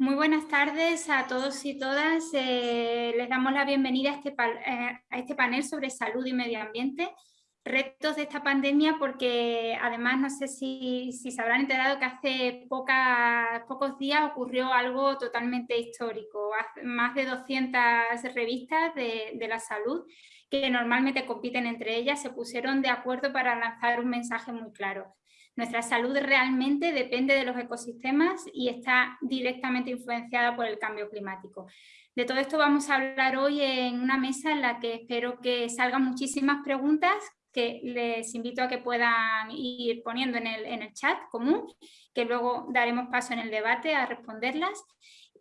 Muy buenas tardes a todos y todas. Eh, les damos la bienvenida a este, eh, a este, panel sobre salud y medio ambiente. Retos de esta pandemia porque además no sé si, si se habrán enterado que hace pocos días ocurrió algo totalmente histórico. Más de 200 revistas de, de la salud que normalmente compiten entre ellas se pusieron de acuerdo para lanzar un mensaje muy claro nuestra salud realmente depende de los ecosistemas y está directamente influenciada por el cambio climático. De todo esto vamos a hablar hoy en una mesa en la que espero que salgan muchísimas preguntas que les invito a que puedan ir poniendo en el, en el chat común, que luego daremos paso en el debate a responderlas.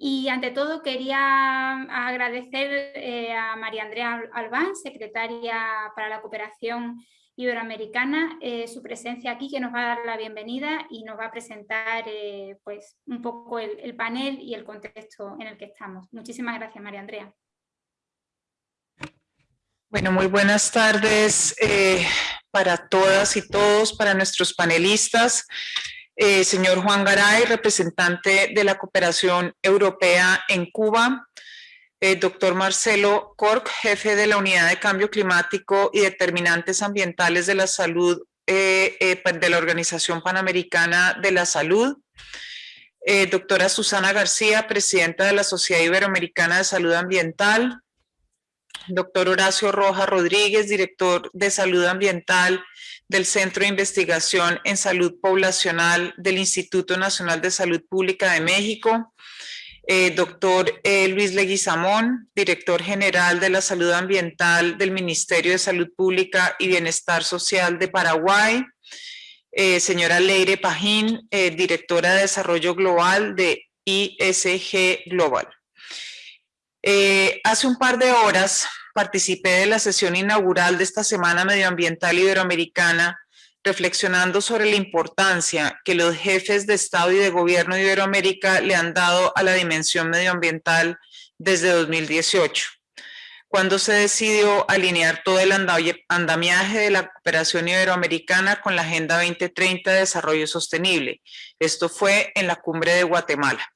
Y ante todo quería agradecer eh, a María Andrea Albán, secretaria para la cooperación Iberoamericana, eh, su presencia aquí que nos va a dar la bienvenida y nos va a presentar eh, pues, un poco el, panel y el contexto en el que estamos. Muchísimas gracias, María Andrea. Bueno, muy buenas tardes eh, para todas y todos, para nuestros panelistas. señor Juan Garay, representante de la Cooperación Europea en Cuba, eh, doctor Marcelo Cork, jefe de la Unidad de Cambio Climático y Determinantes Ambientales de la Salud eh, eh, de la Organización Panamericana de la Salud, doctora Susana García, presidenta de la Sociedad Iberoamericana de Salud Ambiental, doctor Horacio Roja Rodríguez, director de Salud Ambiental del Centro de Investigación en Salud Poblacional del Instituto Nacional de Salud Pública de México, eh, doctor eh, Luis Leguizamón, director general de la salud ambiental del Ministerio de Salud Pública y Bienestar Social de Paraguay, eh, señora Leire Pajín, directora de Desarrollo Global de ISG Global. hace un par de horas participé de la sesión inaugural de esta Semana Medioambiental Iberoamericana reflexionando sobre la importancia que los jefes de Estado y de Gobierno de Iberoamérica le han dado a la dimensión medioambiental desde 2018, cuando se decidió alinear todo el andamiaje de la cooperación iberoamericana con la Agenda 2030 de Desarrollo Sostenible. Esto fue en la cumbre de Guatemala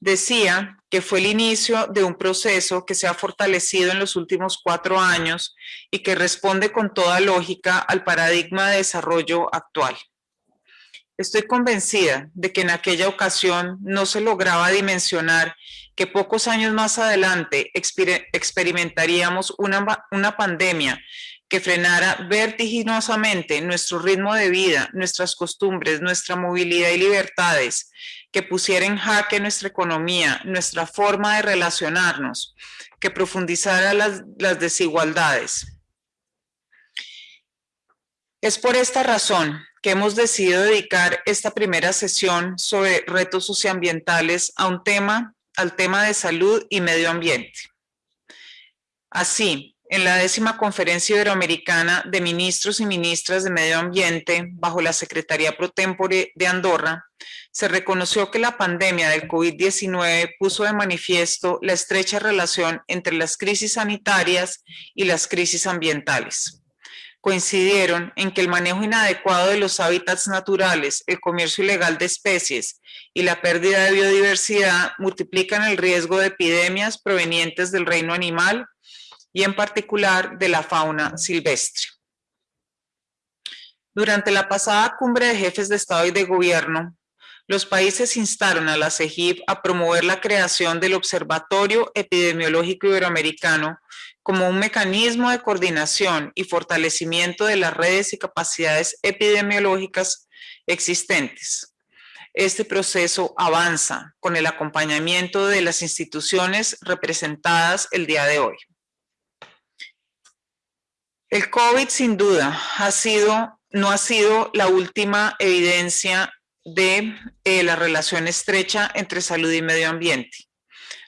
decía que fue el inicio de un proceso que se ha fortalecido en los últimos cuatro años y que responde con toda lógica al paradigma de desarrollo actual. Estoy convencida de que en aquella ocasión no se lograba dimensionar que pocos años más adelante experimentaríamos una, una pandemia que frenara vertiginosamente nuestro ritmo de vida, nuestras costumbres, nuestra movilidad y libertades, que pusiera en jaque nuestra economía, nuestra forma de relacionarnos, que profundizara las, las desigualdades. Es por esta razón que hemos decidido dedicar esta primera sesión sobre retos socioambientales a un tema, al tema de salud y medio ambiente. Así, en la décima conferencia iberoamericana de ministros y ministras de medio ambiente bajo la Secretaría Pro Tempore de Andorra, se reconoció que la pandemia del COVID-19 puso de manifiesto la estrecha relación entre las crisis sanitarias y las crisis ambientales. Coincidieron en que el manejo inadecuado de los hábitats naturales, el comercio ilegal de especies y la pérdida de biodiversidad multiplican el riesgo de epidemias provenientes del reino animal, y en particular de la fauna silvestre. Durante la pasada cumbre de jefes de Estado y de Gobierno, los países instaron a la CEGIP a promover la creación del Observatorio Epidemiológico Iberoamericano como un mecanismo de coordinación y fortalecimiento de las redes y capacidades epidemiológicas existentes. Este proceso avanza con el acompañamiento de las instituciones representadas el día de hoy. El COVID sin duda ha sido, no ha sido la última evidencia de eh, la relación estrecha entre salud y medio ambiente.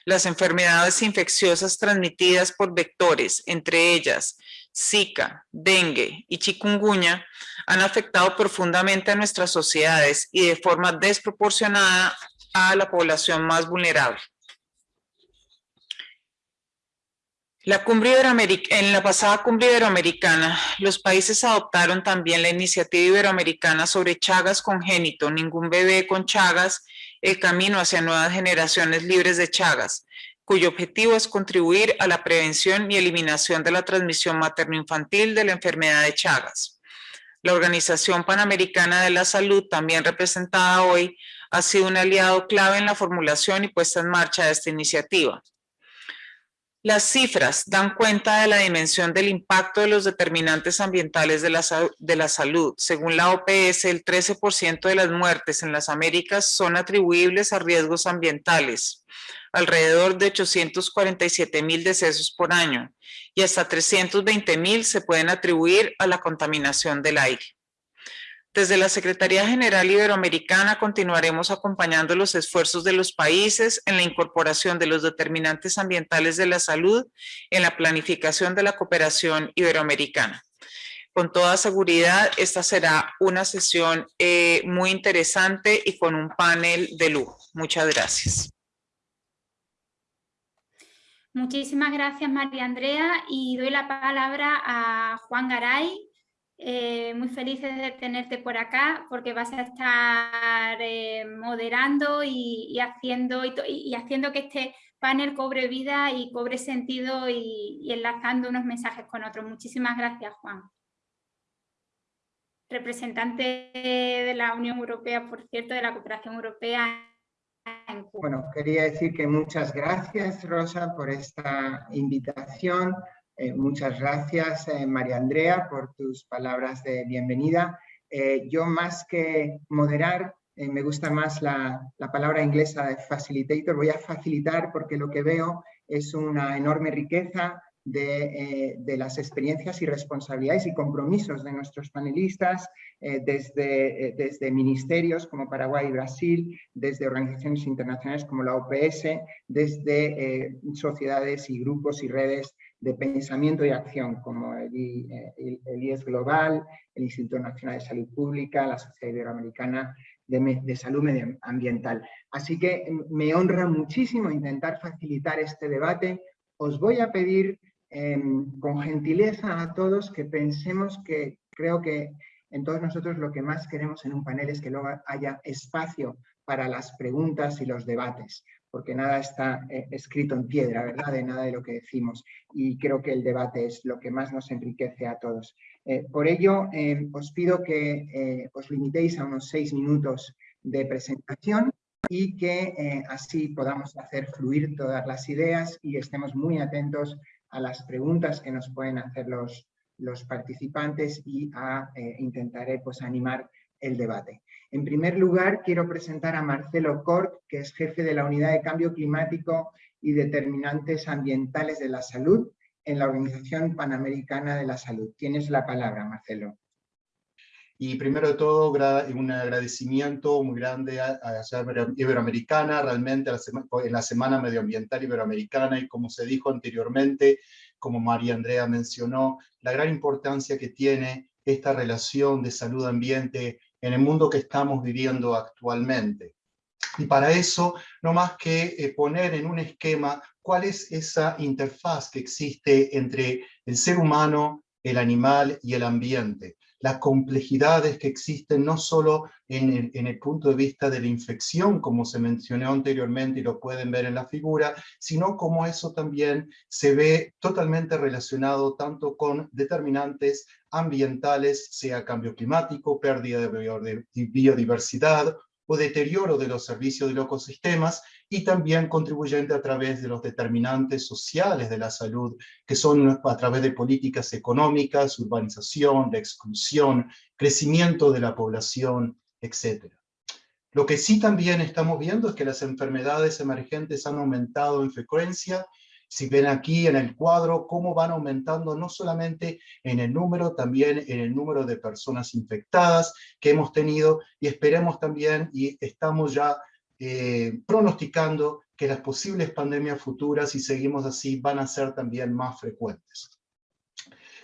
Las enfermedades infecciosas transmitidas por vectores, entre ellas Zika, dengue y chikungunya, han afectado profundamente a nuestras sociedades y de forma desproporcionada a la población más vulnerable. La cumbre en la pasada cumbre iberoamericana, los países adoptaron también la iniciativa iberoamericana sobre Chagas congénito, ningún bebé con Chagas, el camino hacia nuevas generaciones libres de Chagas, cuyo objetivo es contribuir a la prevención y eliminación de la transmisión materno-infantil de la enfermedad de Chagas. La Organización Panamericana de la Salud, también representada hoy, ha sido un aliado clave en la formulación y puesta en marcha de esta iniciativa. Las cifras dan cuenta de la dimensión del impacto de los determinantes ambientales de la, de la salud. Según la OPS, el 13% de las muertes en las Américas son atribuibles a riesgos ambientales, alrededor de 847 mil decesos por año, y hasta 320 mil se pueden atribuir a la contaminación del aire. Desde la Secretaría General Iberoamericana continuaremos acompañando los esfuerzos de los países en la incorporación de los determinantes ambientales de la salud en la planificación de la cooperación iberoamericana. Con toda seguridad, esta será una sesión eh, muy interesante y con un panel de lujo. Muchas gracias. Muchísimas gracias, María Andrea, y doy la palabra a Juan Garay, eh, muy felices de tenerte por acá porque vas a estar eh, moderando y, haciendo, y, haciendo que este panel cobre vida y cobre sentido y, enlazando unos mensajes con otros. Muchísimas gracias, Juan. Representante de la Unión Europea, por cierto, de la cooperación europea bueno, quería decir que muchas gracias, Rosa, por esta invitación. Eh, muchas gracias, eh, María Andrea, por tus palabras de bienvenida. Eh, yo más que moderar, me gusta más la, la, palabra inglesa de facilitator. Voy a facilitar porque lo que veo es una enorme riqueza de, de las experiencias y responsabilidades y compromisos de nuestros panelistas, desde, desde ministerios como Paraguay y Brasil, desde organizaciones internacionales como la OPS, desde sociedades y grupos y redes de pensamiento y acción, como el, IES Global, el Instituto Nacional de Salud Pública, la Sociedad Iberoamericana de, Salud Medioambiental. Así que me honra muchísimo intentar facilitar este debate. Os voy a pedir em, con gentileza a todos que pensemos que creo que en todos nosotros lo que más queremos en un panel es que luego haya espacio para las preguntas y los debates porque nada está eh, escrito en piedra, ¿verdad? De nada de lo que decimos. Y creo que el debate es lo que más nos enriquece a todos. Eh, por ello, eh, os pido que os limitéis a unos seis minutos de presentación y que así podamos hacer fluir todas las ideas y estemos muy atentos a las preguntas que nos pueden hacer los, los participantes y a, intentaré pues, animar el debate. En primer lugar, quiero presentar a Marcelo Cort, que es jefe de la Unidad de Cambio Climático y Determinantes Ambientales de la Salud en la Organización Panamericana de la Salud. Tienes la palabra, Marcelo. Y primero de todo, un agradecimiento muy grande a, la Iberoamericana, realmente en la Semana Medioambiental Iberoamericana, y como se dijo anteriormente, como María Andrea mencionó, la gran importancia que tiene esta relación de salud-ambiente en el mundo que estamos viviendo actualmente. Y para eso, no más que eh, poner en un esquema cuál es esa interfaz que existe entre el ser humano, el animal y el ambiente las complejidades que existen no solo en el, punto de vista de la infección, como se mencionó anteriormente y lo pueden ver en la figura, sino como eso también se ve totalmente relacionado tanto con determinantes ambientales, sea cambio climático, pérdida de biodiversidad o deterioro de los servicios de los ecosistemas, y también contribuyente a través de los determinantes sociales de la salud, que son a través de políticas económicas, urbanización, de exclusión, crecimiento de la población, etc. Lo que sí también estamos viendo es que las enfermedades emergentes han aumentado en frecuencia, si ven aquí en el cuadro cómo van aumentando no solamente en el número, también en el número de personas infectadas que hemos tenido, y esperemos también, y estamos ya eh, pronosticando que las posibles pandemias futuras, si seguimos así, van a ser también más frecuentes.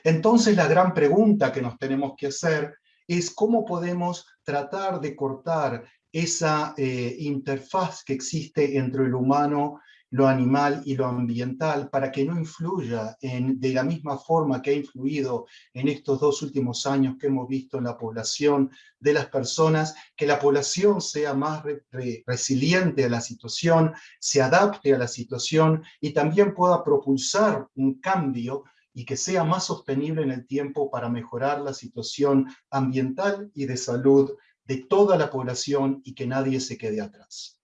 Entonces la gran pregunta que nos tenemos que hacer es cómo podemos tratar de cortar esa eh, interfaz que existe entre el humano lo animal y lo ambiental para que no influya en, de la misma forma que ha influido en estos dos últimos años que hemos visto en la población de las personas, que la población sea más resiliente a la situación, se adapte a la situación y también pueda propulsar un cambio y que sea más sostenible en el tiempo para mejorar la situación ambiental y de salud de toda la población y que nadie se quede atrás.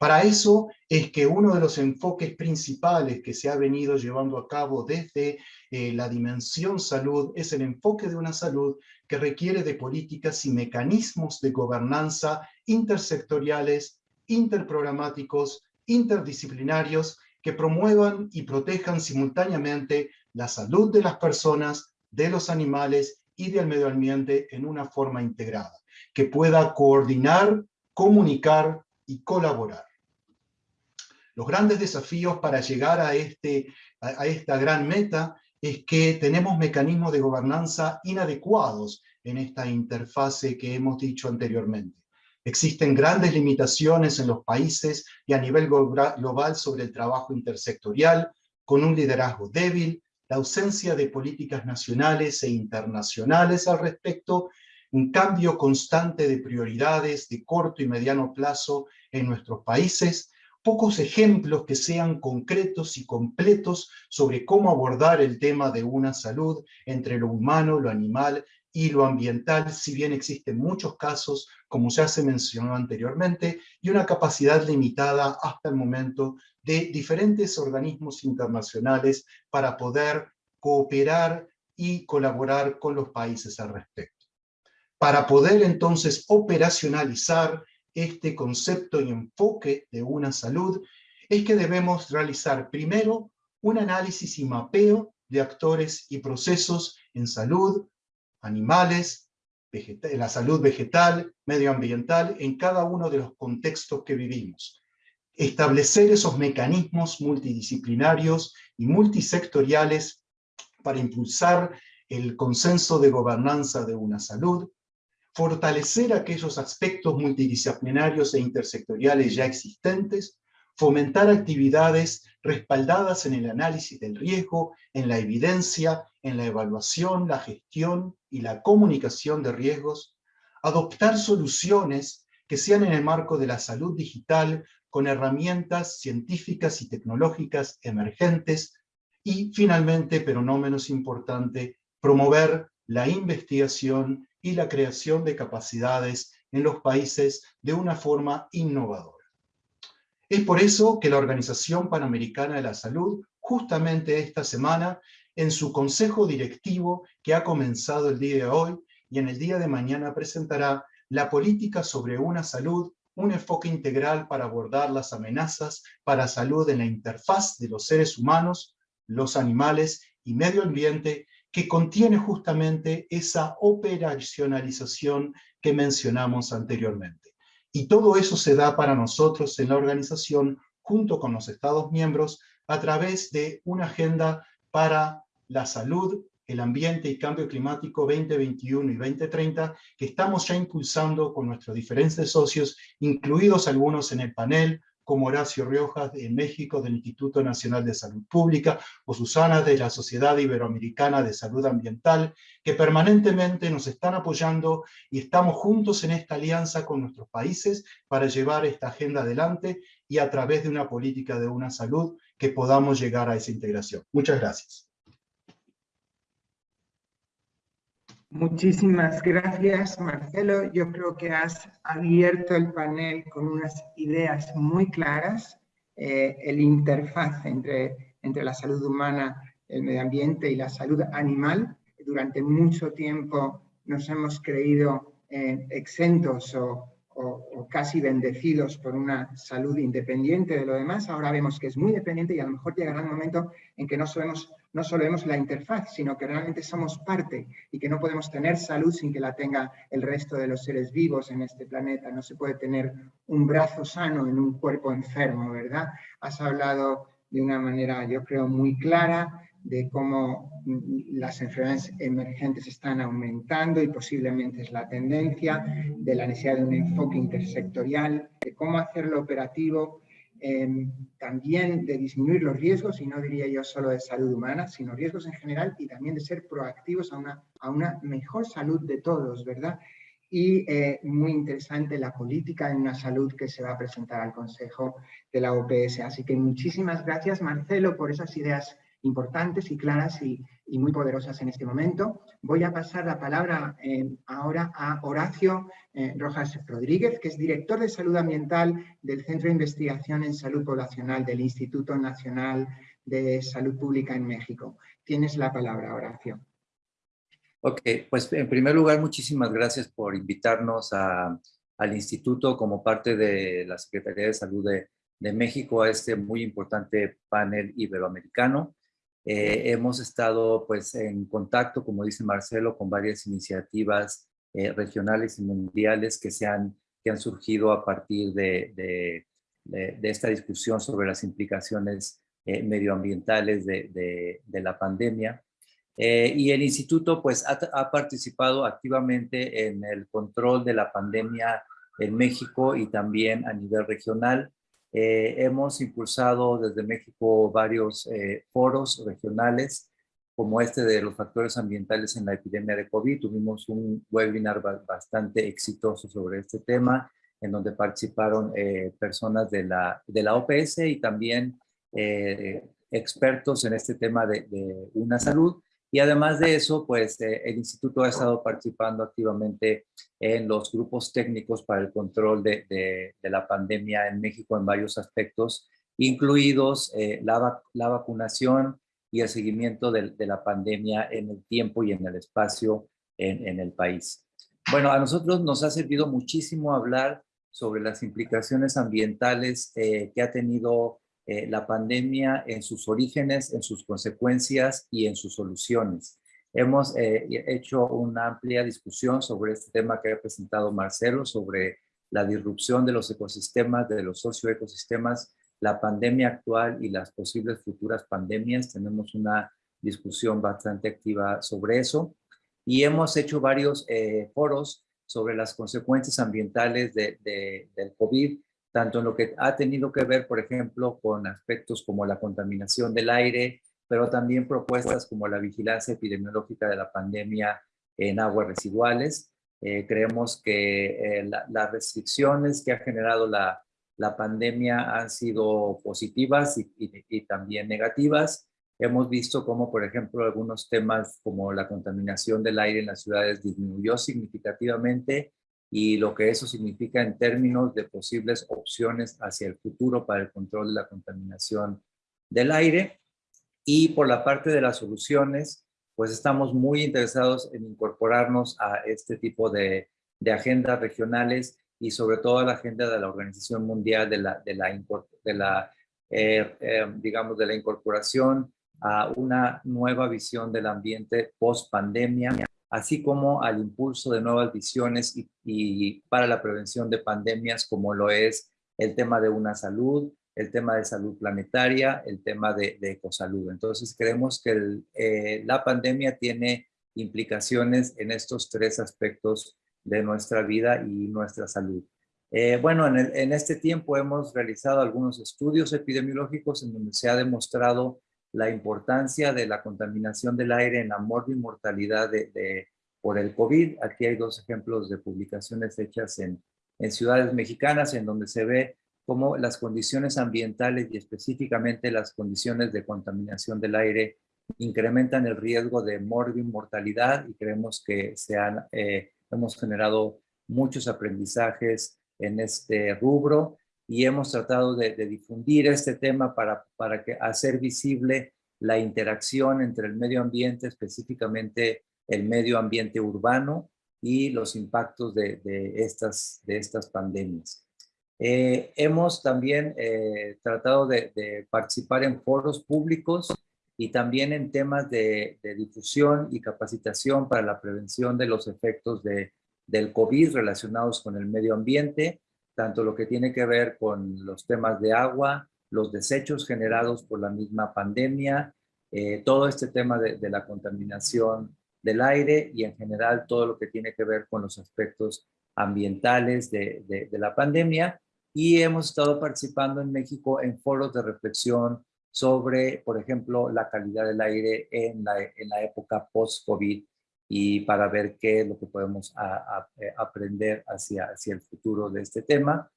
Para eso es que uno de los enfoques principales que se ha venido llevando a cabo desde eh, la dimensión salud es el enfoque de una salud que requiere de políticas y mecanismos de gobernanza intersectoriales, interprogramáticos, interdisciplinarios, que promuevan y protejan simultáneamente la salud de las personas, de los animales y del medio ambiente en una forma integrada, que pueda coordinar, comunicar y colaborar. Los grandes desafíos para llegar a, este, a, esta gran meta es que tenemos mecanismos de gobernanza inadecuados en esta interfase que hemos dicho anteriormente. Existen grandes limitaciones en los países y a nivel global sobre el trabajo intersectorial, con un liderazgo débil, la ausencia de políticas nacionales e internacionales al respecto, un cambio constante de prioridades de corto y mediano plazo en nuestros países, pocos ejemplos que sean concretos y completos sobre cómo abordar el tema de una salud entre lo humano, lo animal y lo ambiental, si bien existen muchos casos, como ya se mencionó anteriormente, y una capacidad limitada hasta el momento de diferentes organismos internacionales para poder cooperar y colaborar con los países al respecto. Para poder entonces operacionalizar este concepto y enfoque de una salud es que debemos realizar primero un análisis y mapeo de actores y procesos en salud, animales, la salud vegetal, medioambiental, en cada uno de los contextos que vivimos. Establecer esos mecanismos multidisciplinarios y multisectoriales para impulsar el consenso de gobernanza de una salud, fortalecer aquellos aspectos multidisciplinarios e intersectoriales ya existentes, fomentar actividades respaldadas en el análisis del riesgo, en la evidencia, en la evaluación, la gestión y la comunicación de riesgos, adoptar soluciones que sean en el marco de la salud digital con herramientas científicas y tecnológicas emergentes y finalmente, pero no menos importante, promover la investigación y la creación de capacidades en los países de una forma innovadora. Es por eso que la Organización Panamericana de la Salud, justamente esta semana, en su consejo directivo que ha comenzado el día de hoy y en el día de mañana presentará la política sobre una salud, un enfoque integral para abordar las amenazas para salud en la interfaz de los seres humanos, los animales y medio ambiente que contiene justamente esa operacionalización que mencionamos anteriormente. Y todo eso se da para nosotros en la organización, junto con los Estados miembros, a través de una agenda para la salud, el ambiente y cambio climático 2021 y 2030, que estamos ya impulsando con nuestros diferentes socios, incluidos algunos en el panel, como Horacio Riojas de México del Instituto Nacional de Salud Pública, o Susana de la Sociedad Iberoamericana de Salud Ambiental, que permanentemente nos están apoyando y estamos juntos en esta alianza con nuestros países para llevar esta agenda adelante y a través de una política de una salud que podamos llegar a esa integración. Muchas gracias. Muchísimas gracias, Marcelo. Yo creo que has abierto el panel con unas ideas muy claras. Eh, el interfaz entre, entre la salud humana, el medio ambiente y la salud animal. Durante mucho tiempo nos hemos creído eh, exentos o, casi bendecidos por una salud independiente de lo demás. Ahora vemos que es muy dependiente y a lo mejor llegará un momento en que no, no solo vemos la interfaz, sino que realmente somos parte y que no podemos tener salud sin que la tenga el resto de los seres vivos en este planeta. No se puede tener un brazo sano en un cuerpo enfermo, ¿verdad? Has hablado de una manera, yo creo, muy clara de cómo las enfermedades emergentes están aumentando y posiblemente es la tendencia, de la necesidad de un enfoque intersectorial, de cómo hacerlo operativo em, también de disminuir los riesgos, y no diría yo solo de salud humana, sino riesgos en general, y también de ser proactivos a una, a una mejor salud de todos, ¿verdad? Y eh, muy interesante la política en una salud que se va a presentar al Consejo de la OPS. Así que muchísimas gracias, Marcelo, por esas ideas importantes y claras y, muy poderosas en este momento. Voy a pasar la palabra eh, ahora a Horacio eh, Rojas Rodríguez, que es director de Salud Ambiental del Centro de Investigación en Salud Poblacional del Instituto Nacional de Salud Pública en México. Tienes la palabra, Horacio. Ok, pues en primer lugar, muchísimas gracias por invitarnos al instituto como parte de la Secretaría de Salud de, de México a este muy importante panel iberoamericano. Eh, hemos estado pues en contacto, como dice Marcelo, con varias iniciativas eh, regionales y mundiales que, se han, que han surgido a partir de, de, esta discusión sobre las implicaciones eh, medioambientales de, de, la pandemia. y el instituto pues ha, ha, participado activamente en el control de la pandemia en México y también a nivel regional. Eh, hemos impulsado desde México varios eh, foros regionales, como este de los factores ambientales en la epidemia de COVID. Tuvimos un webinar bastante exitoso sobre este tema, en donde participaron eh, personas de la, OPS y también expertos en este tema de una salud. Y además de eso, pues eh, el instituto ha estado participando activamente en los grupos técnicos para el control de, la pandemia en México en varios aspectos, incluidos eh, la, vacunación y el seguimiento de, la pandemia en el tiempo y en el espacio en, en el país. Bueno, a nosotros nos ha servido muchísimo hablar sobre las implicaciones ambientales eh, que ha tenido eh, la pandemia en sus orígenes, en sus consecuencias y en sus soluciones. Hemos eh, hecho una amplia discusión sobre este tema que ha presentado Marcelo, sobre la disrupción de los ecosistemas, de los socioecosistemas, la pandemia actual y las posibles futuras pandemias. Tenemos una discusión bastante activa sobre eso. Y hemos hecho varios eh, foros sobre las consecuencias ambientales de, del COVID tanto en lo que ha tenido que ver, por ejemplo, con aspectos como la contaminación del aire, pero también propuestas como la vigilancia epidemiológica de la pandemia en aguas residuales. Eh, creemos que eh, las restricciones que ha generado la, pandemia han sido positivas y, y, también negativas. Hemos visto cómo, por ejemplo, algunos temas como la contaminación del aire en las ciudades disminuyó significativamente y lo que eso significa en términos de posibles opciones hacia el futuro para el control de la contaminación del aire. Y por la parte de las soluciones, pues estamos muy interesados en incorporarnos a este tipo de, de agendas regionales y sobre todo a la agenda de la Organización Mundial de la, de la, eh, eh, digamos, de la incorporación a una nueva visión del ambiente post pandemia así como al impulso de nuevas visiones y, para la prevención de pandemias como lo es el tema de una salud, el tema de salud planetaria, el tema de, ecosalud. Entonces creemos que eh, la pandemia tiene implicaciones en estos tres aspectos de nuestra vida y nuestra salud. Eh, bueno, en, en, este tiempo hemos realizado algunos estudios epidemiológicos en donde se ha demostrado la importancia de la contaminación del aire en la mortalidad de, de, por el COVID. Aquí hay dos ejemplos de publicaciones hechas en, en ciudades mexicanas en donde se ve cómo las condiciones ambientales y específicamente las condiciones de contaminación del aire incrementan el riesgo de mortalidad y creemos que se han, eh, hemos generado muchos aprendizajes en este rubro y hemos tratado de, difundir este tema para, para que, hacer visible la interacción entre el medio ambiente, específicamente el medio ambiente urbano y los impactos de, estas, de estas pandemias. Eh, hemos también eh, tratado de, participar en foros públicos y también en temas de, difusión y capacitación para la prevención de los efectos de, del COVID relacionados con el medio ambiente, tanto lo que tiene que ver con los temas de agua, los desechos generados por la misma pandemia, eh, todo este tema de, la contaminación del aire y en general todo lo que tiene que ver con los aspectos ambientales de, la pandemia. y hemos estado participando en México en foros de reflexión sobre, por ejemplo, la calidad del aire en la época post-COVID y para ver qué es lo que podemos eh, aprender hacia, hacia el futuro de este tema.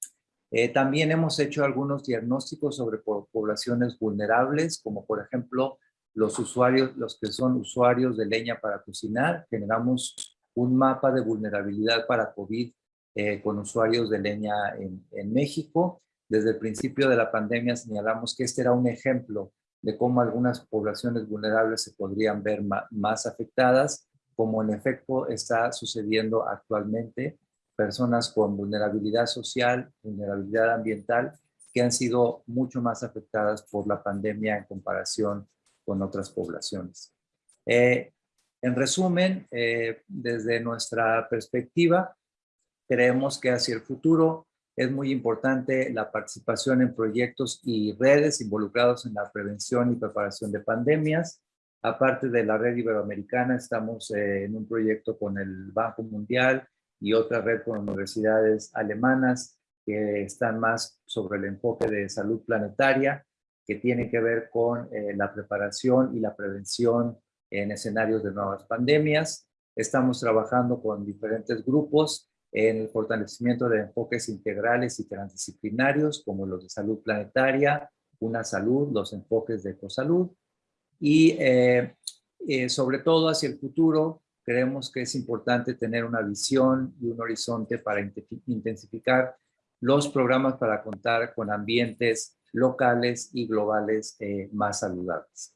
Eh, también hemos hecho algunos diagnósticos sobre poblaciones vulnerables, como por ejemplo los usuarios, los que son usuarios de leña para cocinar. Generamos un mapa de vulnerabilidad para COVID eh, con usuarios de leña en, en México. Desde el principio de la pandemia señalamos que este era un ejemplo de cómo algunas poblaciones vulnerables se podrían ver más afectadas como en efecto está sucediendo actualmente, personas con vulnerabilidad social, vulnerabilidad ambiental, que han sido mucho más afectadas por la pandemia en comparación con otras poblaciones. Eh, en resumen, eh, desde nuestra perspectiva, creemos que hacia el futuro es muy importante la participación en proyectos y redes involucrados en la prevención y preparación de pandemias, Aparte de la red iberoamericana, estamos eh, en un proyecto con el Banco Mundial y otra red con universidades alemanas que están más sobre el enfoque de salud planetaria, que tiene que ver con eh, la preparación y la prevención en escenarios de nuevas pandemias. Estamos trabajando con diferentes grupos en el fortalecimiento de enfoques integrales y transdisciplinarios, como los de salud planetaria, una salud, los enfoques de ecosalud, y eh, eh, sobre todo hacia el futuro, creemos que es importante tener una visión y un horizonte para intensificar los programas para contar con ambientes locales y globales eh, más saludables.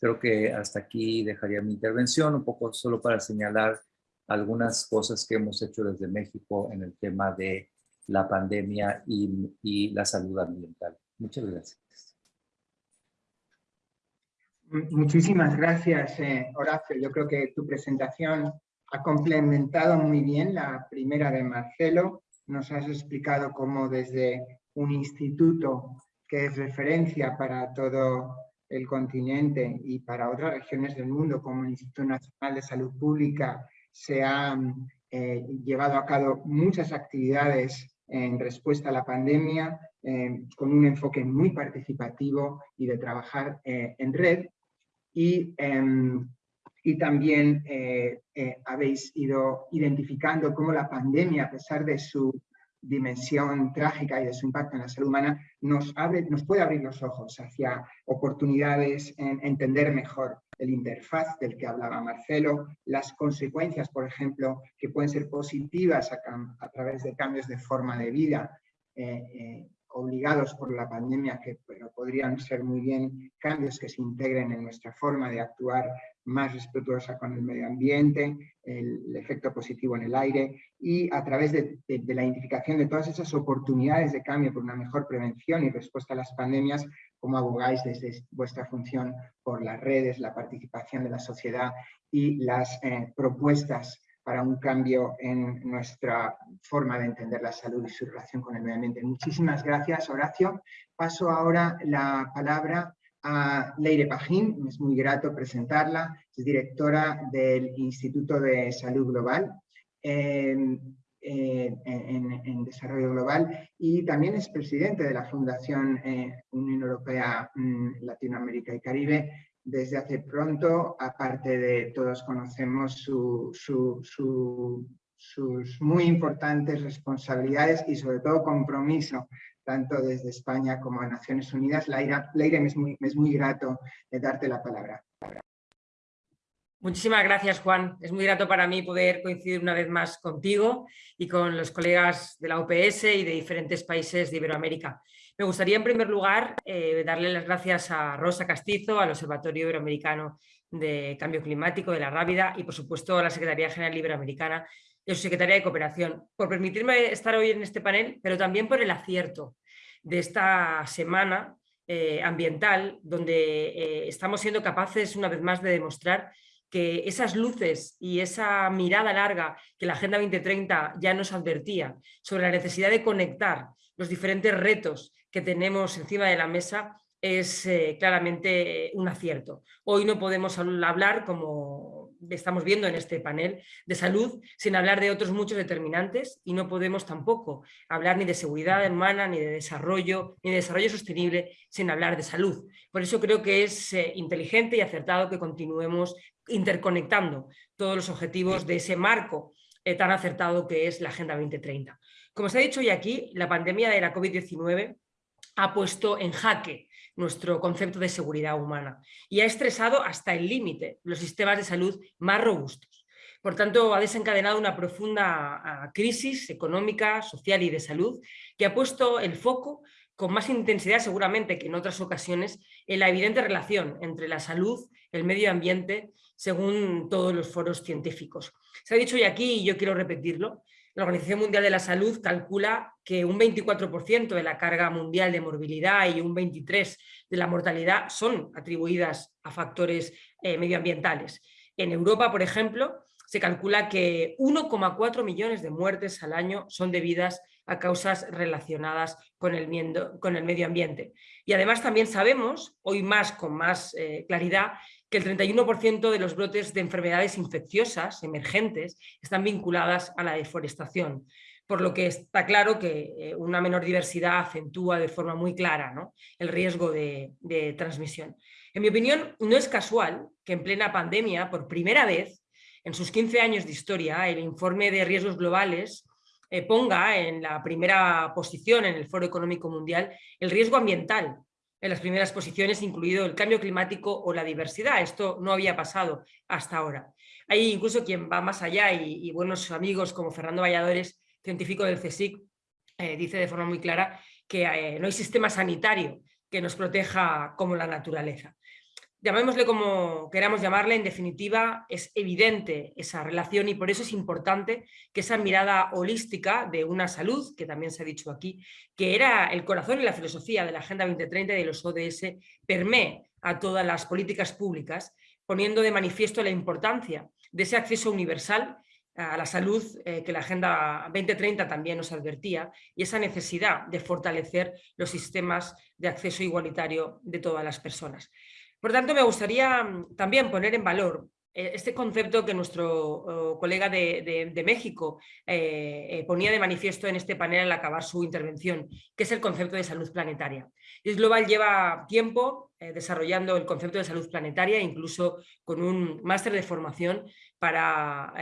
Creo que hasta aquí dejaría mi intervención, un poco solo para señalar algunas cosas que hemos hecho desde México en el tema de la pandemia y, y la salud ambiental. Muchas gracias. Muchísimas gracias, eh, Horacio. Yo creo que tu presentación ha complementado muy bien la primera de Marcelo. Nos has explicado cómo desde un instituto que es referencia para todo el continente y para otras regiones del mundo, como el Instituto Nacional de Salud Pública, se han eh, llevado a cabo muchas actividades en respuesta a la pandemia, eh, con un enfoque muy participativo y de trabajar en red y, em, y también eh, eh, habéis ido identificando cómo la pandemia, a pesar de su dimensión trágica y de su impacto en la salud humana, nos, abre, nos puede abrir los ojos hacia oportunidades en entender mejor el interfaz del que hablaba Marcelo, las consecuencias, por ejemplo, que pueden ser positivas a, través de cambios de forma de vida, eh, obligados por la pandemia, que pero podrían ser muy bien cambios que se integren en nuestra forma de actuar más respetuosa con el medio ambiente, el, efecto positivo en el aire y a través de, la identificación de todas esas oportunidades de cambio por una mejor prevención y respuesta a las pandemias, como abogáis desde vuestra función por las redes, la participación de la sociedad y las eh, propuestas para un cambio en nuestra forma de entender la salud y su relación con el medio ambiente. Muchísimas gracias, Horacio. Paso ahora la palabra a Leire Pajín, es muy grato presentarla, es directora del Instituto de Salud Global en, Desarrollo Global y también es presidente de la Fundación eh, Unión Europea, mm, Latinoamérica y Caribe, desde hace pronto, aparte de todos conocemos sus muy importantes responsabilidades y sobre todo compromiso, tanto desde España como a Naciones Unidas. Laira, Leire, me es muy, es muy grato de darte la palabra. Muchísimas gracias, Juan. Es muy grato para mí poder coincidir una vez más contigo y con los colegas de la OPS y de diferentes países de Iberoamérica. Me gustaría en primer lugar eh, darle las gracias a Rosa Castizo, al Observatorio Iberoamericano de Cambio Climático de la Rábida y por supuesto a la Secretaría General Iberoamericana y a su Secretaría de Cooperación por permitirme estar hoy en este panel, pero también por el acierto de esta semana eh, ambiental donde eh, estamos siendo capaces una vez más de demostrar que esas luces y esa mirada larga que la Agenda 2030 ya nos advertía sobre la necesidad de conectar los diferentes retos que tenemos encima de la mesa es eh, claramente un acierto. Hoy no podemos hablar, como estamos viendo en este panel de salud, sin hablar de otros muchos determinantes y no podemos tampoco hablar ni de seguridad humana, ni de desarrollo, ni de desarrollo sostenible sin hablar de salud. Por eso creo que es eh, inteligente y acertado que continuemos interconectando todos los objetivos de ese marco eh, tan acertado que es la Agenda 2030. Como se ha dicho hoy aquí, la pandemia de la COVID-19 ha puesto en jaque nuestro concepto de seguridad humana y ha estresado hasta el límite los sistemas de salud más robustos. Por tanto, ha desencadenado una profunda ah, crisis económica, social y de salud que ha puesto el foco con más intensidad seguramente que en otras ocasiones en la evidente relación entre la salud, el medio ambiente, según todos los foros científicos. Se ha dicho hoy aquí, y yo quiero repetirlo, la Organización Mundial de la Salud calcula que un 24% de la carga mundial de morbilidad y un 23% de la mortalidad son atribuidas a factores eh, medioambientales. En Europa, por ejemplo, se calcula que 1,4 millones de muertes al año son debidas a causas relacionadas con el, medio ambiente. Y además también sabemos, hoy más con más eh, claridad, que el 31% de los brotes de enfermedades infecciosas emergentes están vinculadas a la deforestación, por lo que está claro que eh, una menor diversidad acentúa de forma muy clara el riesgo de, transmisión. En mi opinión, no es casual que en plena pandemia, por primera vez, en sus 15 años de historia, el informe de riesgos globales eh, ponga en la primera posición en el Foro Económico Mundial el riesgo ambiental en las primeras posiciones, incluido el cambio climático o la diversidad. Esto no había pasado hasta ahora. Hay incluso quien va más allá y, buenos amigos como Fernando Valladores, científico del CSIC, eh, dice de forma muy clara que eh, no hay sistema sanitario que nos proteja como la naturaleza llamémosle como queramos llamarle, en definitiva es evidente esa relación y por eso es importante que esa mirada holística de una salud, que también se ha dicho aquí, que era el corazón y la filosofía de la Agenda 2030 y de los ODS, permee a todas las políticas públicas, poniendo de manifiesto la importancia de ese acceso universal a la salud eh, que la Agenda 2030 también nos advertía y esa necesidad de fortalecer los sistemas de acceso igualitario de todas las personas. Por tanto, me gustaría mm, también poner en valor eh, este concepto que nuestro oh, colega de, México eh, eh, ponía de manifiesto en este panel al acabar su intervención, que es el concepto de salud planetaria. IS Global lleva tiempo desarrollando el concepto de salud planetaria, incluso con un máster de formación para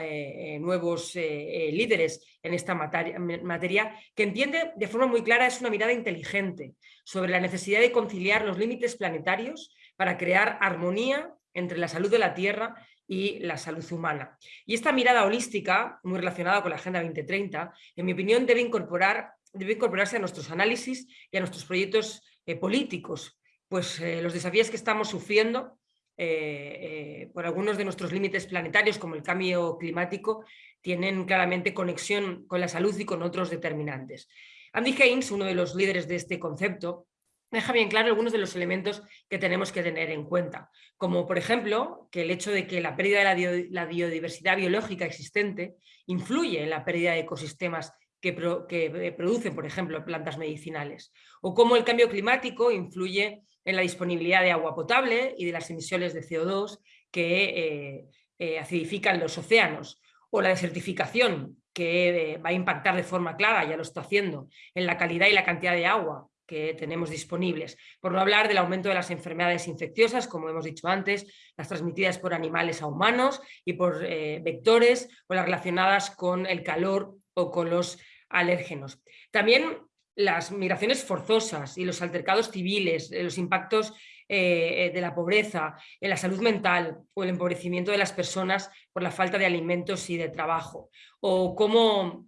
nuevos líderes en esta materia, materia, que entiende de forma muy clara, es una mirada inteligente sobre la necesidad de conciliar los límites planetarios para crear armonía entre la salud de la Tierra y la salud humana. Y esta mirada holística, muy relacionada con la Agenda 2030, en mi opinión debe, incorporar, debe incorporarse a nuestros análisis y a nuestros proyectos eh, políticos, pues eh, los desafíos que estamos sufriendo eh, por algunos de nuestros límites planetarios, como el cambio climático, tienen claramente conexión con la salud y con otros determinantes. Andy Haynes, uno de los líderes de este concepto, deja bien claro algunos de los elementos que tenemos que tener en cuenta, como por ejemplo que el hecho de que la pérdida de la, biodiversidad biológica existente influye en la pérdida de ecosistemas que, eh, producen, por ejemplo, plantas medicinales, o cómo el cambio climático influye en la disponibilidad de agua potable y de las emisiones de CO2 que eh, eh, acidifican los océanos, o la desertificación que va a impactar de forma clara, ya lo está haciendo, en la calidad y la cantidad de agua que tenemos disponibles. Por no hablar del aumento de las enfermedades infecciosas, como hemos dicho antes, las transmitidas por animales a humanos y por eh, vectores o las relacionadas con el calor o con los alérgenos. También las migraciones forzosas y los altercados civiles, eh, los impactos eh, de la pobreza, en la salud mental o el empobrecimiento de las personas por la falta de alimentos y de trabajo, o cómo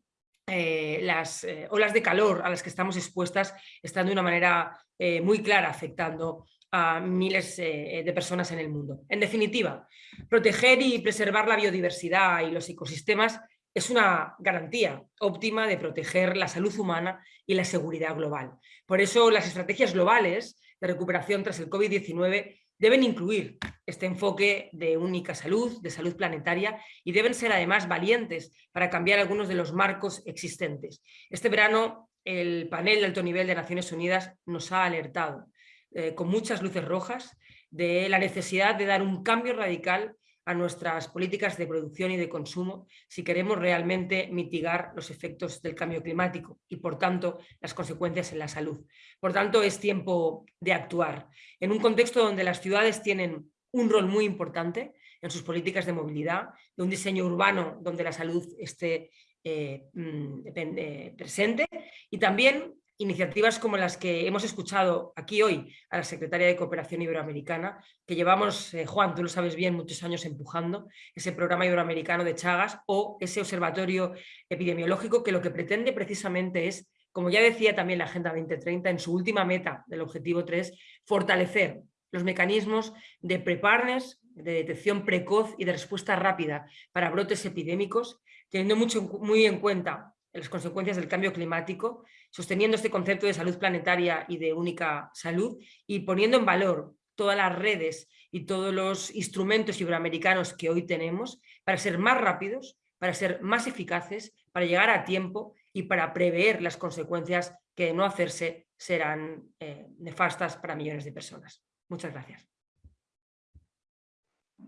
eh, las eh, olas de calor a las que estamos expuestas están de una manera eh, muy clara afectando a miles de personas en el mundo. En definitiva, proteger y preservar la biodiversidad y los ecosistemas es una garantía óptima de proteger la salud humana y la seguridad global. Por eso las estrategias globales de recuperación tras el COVID-19 deben incluir este enfoque de única salud, de salud planetaria, y deben ser además valientes para cambiar algunos de los marcos existentes. Este verano el panel de alto nivel de Naciones Unidas nos ha alertado eh, con muchas luces rojas de la necesidad de dar un cambio radical a nuestras políticas de producción y de consumo si queremos realmente mitigar los efectos del cambio climático y, por tanto, las consecuencias en la salud. Por tanto, es tiempo de actuar. En un contexto donde las ciudades tienen un rol muy importante en sus políticas de movilidad, de un diseño urbano donde la salud esté eh, mm, eh, presente y también iniciativas como las que hemos escuchado aquí hoy a la Secretaria de Cooperación Iberoamericana, que llevamos, eh, Juan, tú lo sabes bien, muchos años empujando, ese programa iberoamericano de Chagas o ese observatorio epidemiológico que lo que pretende precisamente es, como ya decía también la Agenda 2030 en su última meta del objetivo 3, fortalecer los mecanismos de preparedness, de detección precoz y de respuesta rápida para brotes epidémicos, teniendo mucho, muy en cuenta las consecuencias del cambio climático, sosteniendo este concepto de salud planetaria y de única salud y poniendo en valor todas las redes y todos los instrumentos iberoamericanos que hoy tenemos para ser más rápidos, para ser más eficaces, para llegar a tiempo y para prever las consecuencias que de no hacerse serán eh, nefastas para millones de personas. Muchas gracias.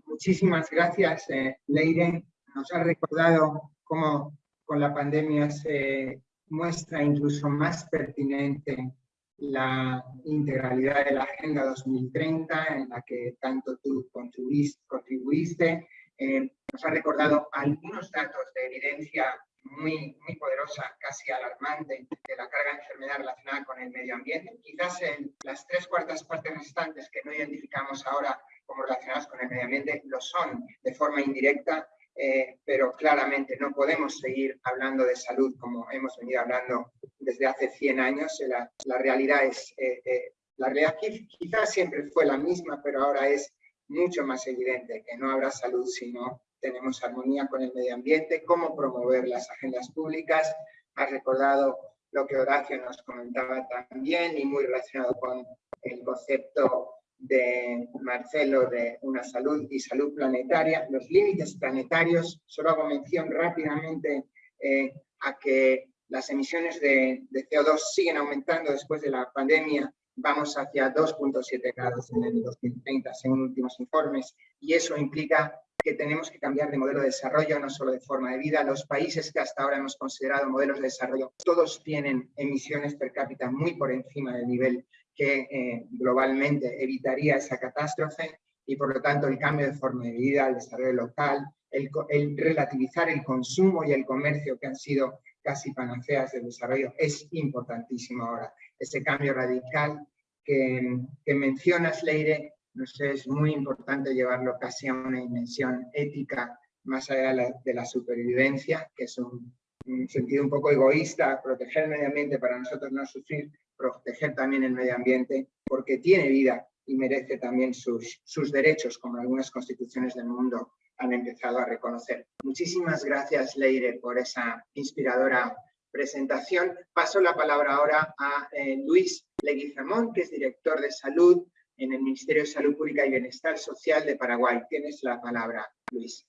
Muchísimas gracias, eh, Leire. Nos ha recordado cómo con la pandemia se muestra incluso más pertinente la integralidad de la Agenda 2030, en la que tanto tú contribuiste. Eh, nos ha recordado algunos datos de evidencia muy, muy poderosa, casi alarmante, de la carga de enfermedad relacionada con el medio ambiente. Quizás en las tres cuartas partes restantes que no identificamos ahora como relacionadas con el medio ambiente lo son de forma indirecta eh, pero claramente no podemos seguir hablando de salud como hemos venido hablando desde hace 100 años. La, la realidad es, eh, eh, la realidad quizás siempre fue la misma, pero ahora es mucho más evidente que no habrá salud si no tenemos armonía con el medio ambiente, cómo promover las agendas públicas. Has recordado lo que Horacio nos comentaba también y muy relacionado con el concepto de Marcelo de una salud y salud planetaria, los límites planetarios, solo hago mención rápidamente eh, a que las emisiones de, de, CO2 siguen aumentando después de la pandemia, vamos hacia 2.7 grados en el 2030 según últimos informes y eso implica que tenemos que cambiar de modelo de desarrollo, no solo de forma de vida. Los países que hasta ahora hemos considerado modelos de desarrollo, todos tienen emisiones per cápita muy por encima del nivel que eh, globalmente evitaría esa catástrofe y por lo tanto el cambio de forma de vida, el desarrollo local, el, el, relativizar el consumo y el comercio que han sido casi panaceas del desarrollo es importantísimo ahora. Ese cambio radical que, que mencionas, Leire, no sé, es muy importante llevarlo casi a una dimensión ética más allá de la, de la supervivencia, que es un, un sentido un poco egoísta, proteger el medio ambiente para nosotros no sufrir, proteger también el medio ambiente porque tiene vida y merece también sus, sus derechos, como algunas constituciones del mundo han empezado a reconocer. Muchísimas gracias, Leire, por esa inspiradora presentación. Paso la palabra ahora a eh, Luis Leguizamón, que es director de salud en el Ministerio de Salud Pública y Bienestar Social de Paraguay. Tienes la palabra, Luis.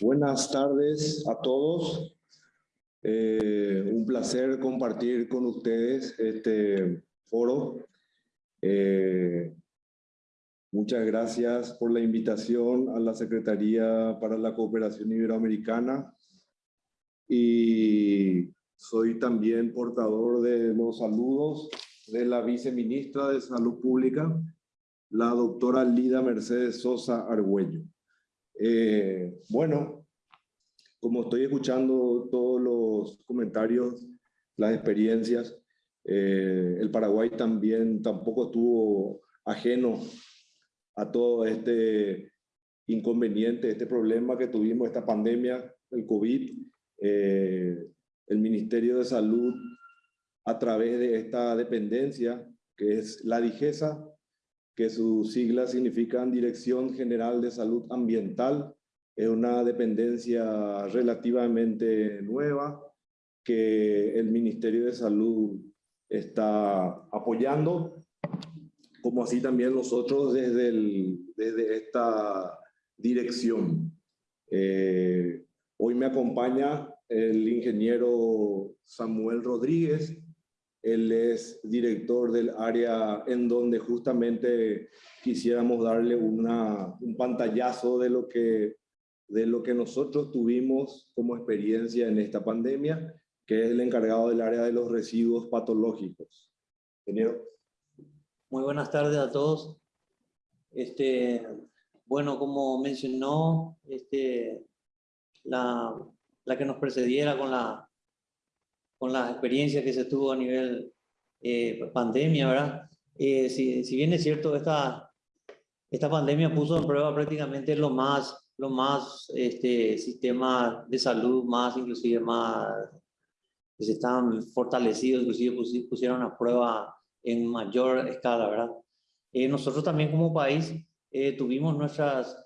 Buenas tardes a todos. Eh, un placer compartir con ustedes este foro. Eh, muchas gracias por la invitación a la Secretaría para la Cooperación Iberoamericana y soy también portador de los saludos de la viceministra de Salud Pública, la doctora Lida Mercedes Sosa Argüello. Eh, bueno, como estoy escuchando todos los comentarios, las experiencias, eh, el Paraguay también tampoco estuvo ajeno a todo este inconveniente, este problema que tuvimos, esta pandemia, el COVID. Eh, el Ministerio de Salud, a través de esta dependencia, que es la DIGESA, que sus siglas significan Dirección General de Salud Ambiental, es una dependencia relativamente nueva que el Ministerio de Salud está apoyando, como así también nosotros desde, el, desde esta dirección. Eh, hoy me acompaña el ingeniero Samuel Rodríguez, Él es director del área en donde justamente quisiéramos darle una, un pantallazo de lo, que, de lo que nosotros tuvimos como experiencia en esta pandemia, que es el encargado del área de los residuos patológicos. Ingeniero. Muy buenas tardes a todos. Este, bueno, como mencionó este, la, la que nos precediera con la, con la experiencia que se tuvo a nivel eh, pandemia, ¿verdad? Eh, si, si, bien es cierto, esta, esta pandemia puso en prueba prácticamente lo más, lo más este, sistemas de salud más, inclusive más, que se están fortalecidos, inclusive pusieron a prueba en mayor escala, ¿verdad? Eh, nosotros también como país eh, tuvimos nuestras,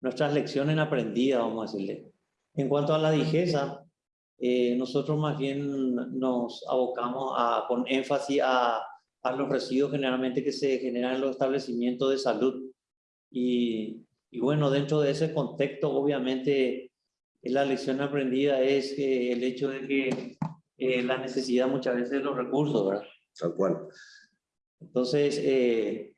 nuestras lecciones aprendidas, vamos a decirle. En cuanto a la digeza, eh, nosotros más bien nos abocamos a, con énfasis a, a, los residuos generalmente que se generan en los establecimientos de salud. Y, y bueno, dentro de ese contexto, obviamente, la lección aprendida es que el hecho de que eh, la necesidad muchas veces de los recursos, ¿verdad? Tal cual. Entonces, eh,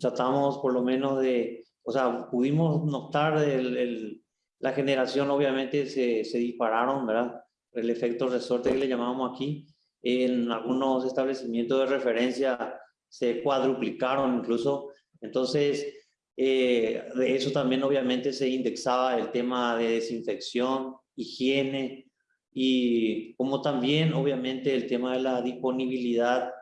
tratamos por lo menos de, o sea, pudimos notar el, el, la generación, obviamente se, se, dispararon, ¿verdad? El efecto resorte que le llamamos aquí, en algunos establecimientos de referencia se cuadruplicaron incluso, entonces, eh, de eso también obviamente se indexaba el tema de desinfección, higiene, y como también obviamente el tema de la disponibilidad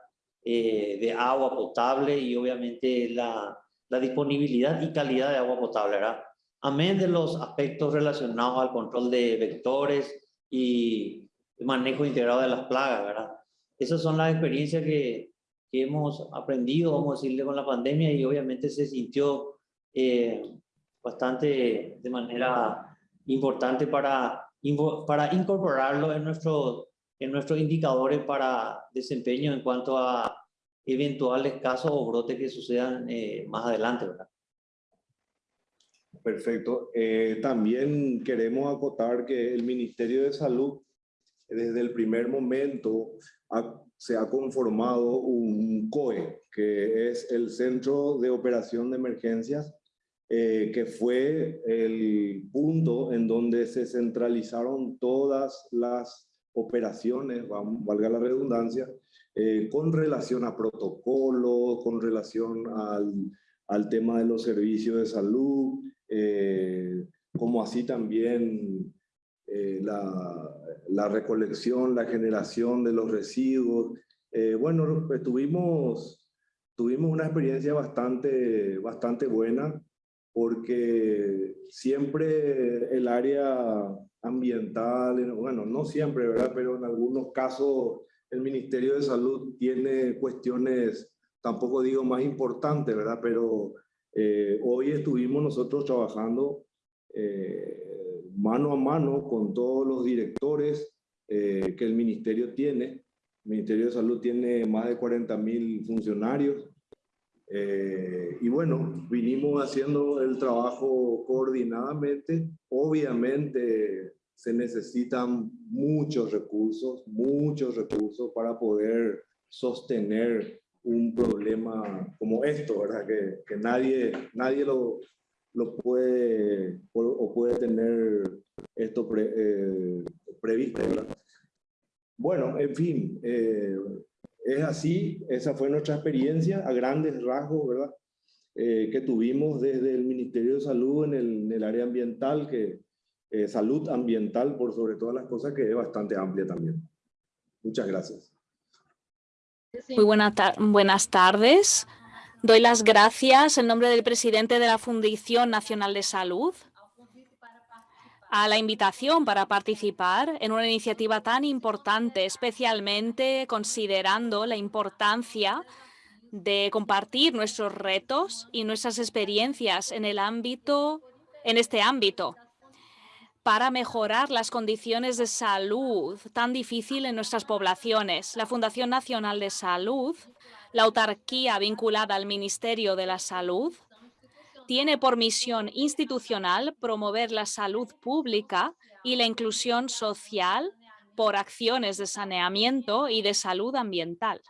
eh, de agua potable y obviamente la, la, disponibilidad y calidad de agua potable, ¿verdad? Amén de los aspectos relacionados al control de vectores y manejo integrado de las plagas, ¿verdad? Esas son las experiencias que, que hemos aprendido, vamos a decirle, con la pandemia y obviamente se sintió eh, bastante de manera importante para, para incorporarlo en nuestro en nuestros indicadores para desempeño en cuanto a eventuales casos o brotes que sucedan eh, más adelante, ¿verdad? Perfecto. Eh, también queremos acotar que el Ministerio de Salud, desde el primer momento, ha, se ha conformado un COE, que es el Centro de Operación de Emergencias, eh, que fue el punto en donde se centralizaron todas las operaciones, valga la redundancia, eh, con relación a protocolos, con relación al, al, tema de los servicios de salud, eh, como así también eh, la, la, recolección, la generación de los residuos. Eh, bueno, pues tuvimos, tuvimos una experiencia bastante, bastante buena porque siempre el área ambiental, bueno, no siempre, ¿verdad? Pero en algunos casos el Ministerio de Salud tiene cuestiones, tampoco digo más importantes, ¿verdad? Pero eh, hoy estuvimos nosotros trabajando eh, mano a mano con todos los directores eh, que el Ministerio tiene. El Ministerio de Salud tiene más de 40 mil funcionarios. Eh, y bueno, vinimos haciendo el trabajo coordinadamente. Obviamente se necesitan muchos recursos, muchos recursos para poder sostener un problema como esto, ¿verdad? Que, que nadie, nadie lo, lo puede o puede tener esto pre, eh, previsto, ¿verdad? Bueno, en fin, eh, es así, esa fue nuestra experiencia a grandes rasgos, ¿verdad? Eh, que tuvimos desde el Ministerio de Salud en el, en el área ambiental, que eh, salud ambiental por sobre todas las cosas, que es bastante amplia también. Muchas gracias. Muy buena buenas tardes. Doy las gracias en nombre del presidente de la Fundación Nacional de Salud a la invitación para participar en una iniciativa tan importante, especialmente considerando la importancia de compartir nuestros retos y nuestras experiencias en este ámbito para mejorar las condiciones de salud tan difícil en nuestras poblaciones. La Fundación Nacional de Salud, la autarquía vinculada al Ministerio de la Salud, tiene por misión institucional promover la salud pública y la inclusión social por acciones de saneamiento y de salud ambiental.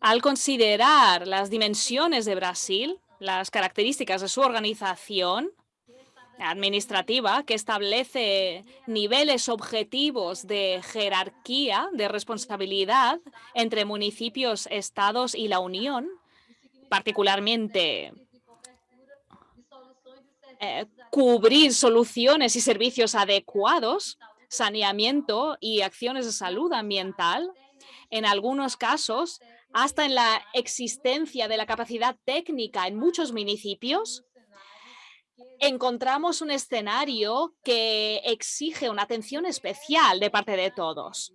Al considerar las dimensiones de Brasil, las características de su organización administrativa que establece niveles objetivos de jerarquía, de responsabilidad entre municipios, estados y la Unión, particularmente cubrir soluciones y servicios adecuados, saneamiento y acciones de salud ambiental, en algunos casos hasta en la existencia de la capacidad técnica en muchos municipios, encontramos un escenario que exige una atención especial de parte de todos.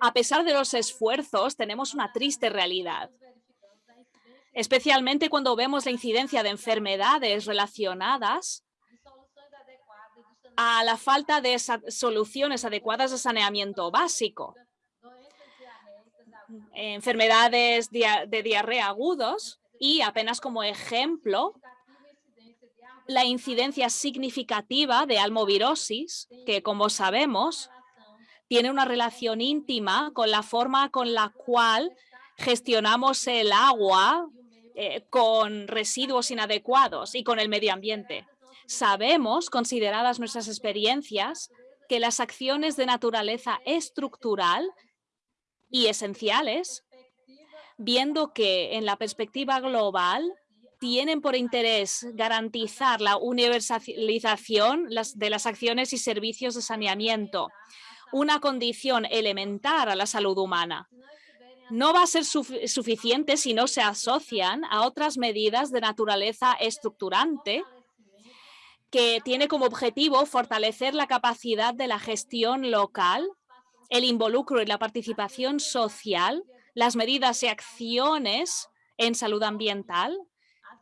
A pesar de los esfuerzos, tenemos una triste realidad, especialmente cuando vemos la incidencia de enfermedades relacionadas a la falta de soluciones adecuadas de saneamiento básico. Enfermedades de diarrea agudos y apenas como ejemplo, la incidencia significativa de almovirosis, que como sabemos, tiene una relación íntima con la forma con la cual gestionamos el agua eh, con residuos inadecuados y con el medio ambiente. Sabemos, consideradas nuestras experiencias, que las acciones de naturaleza estructural y esenciales, viendo que en la perspectiva global tienen por interés garantizar la universalización de las acciones y servicios de saneamiento, una condición elemental a la salud humana. No va a ser suficiente si no se asocian a otras medidas de naturaleza estructurante que tiene como objetivo fortalecer la capacidad de la gestión local, el involucro y la participación social, las medidas y acciones en salud ambiental,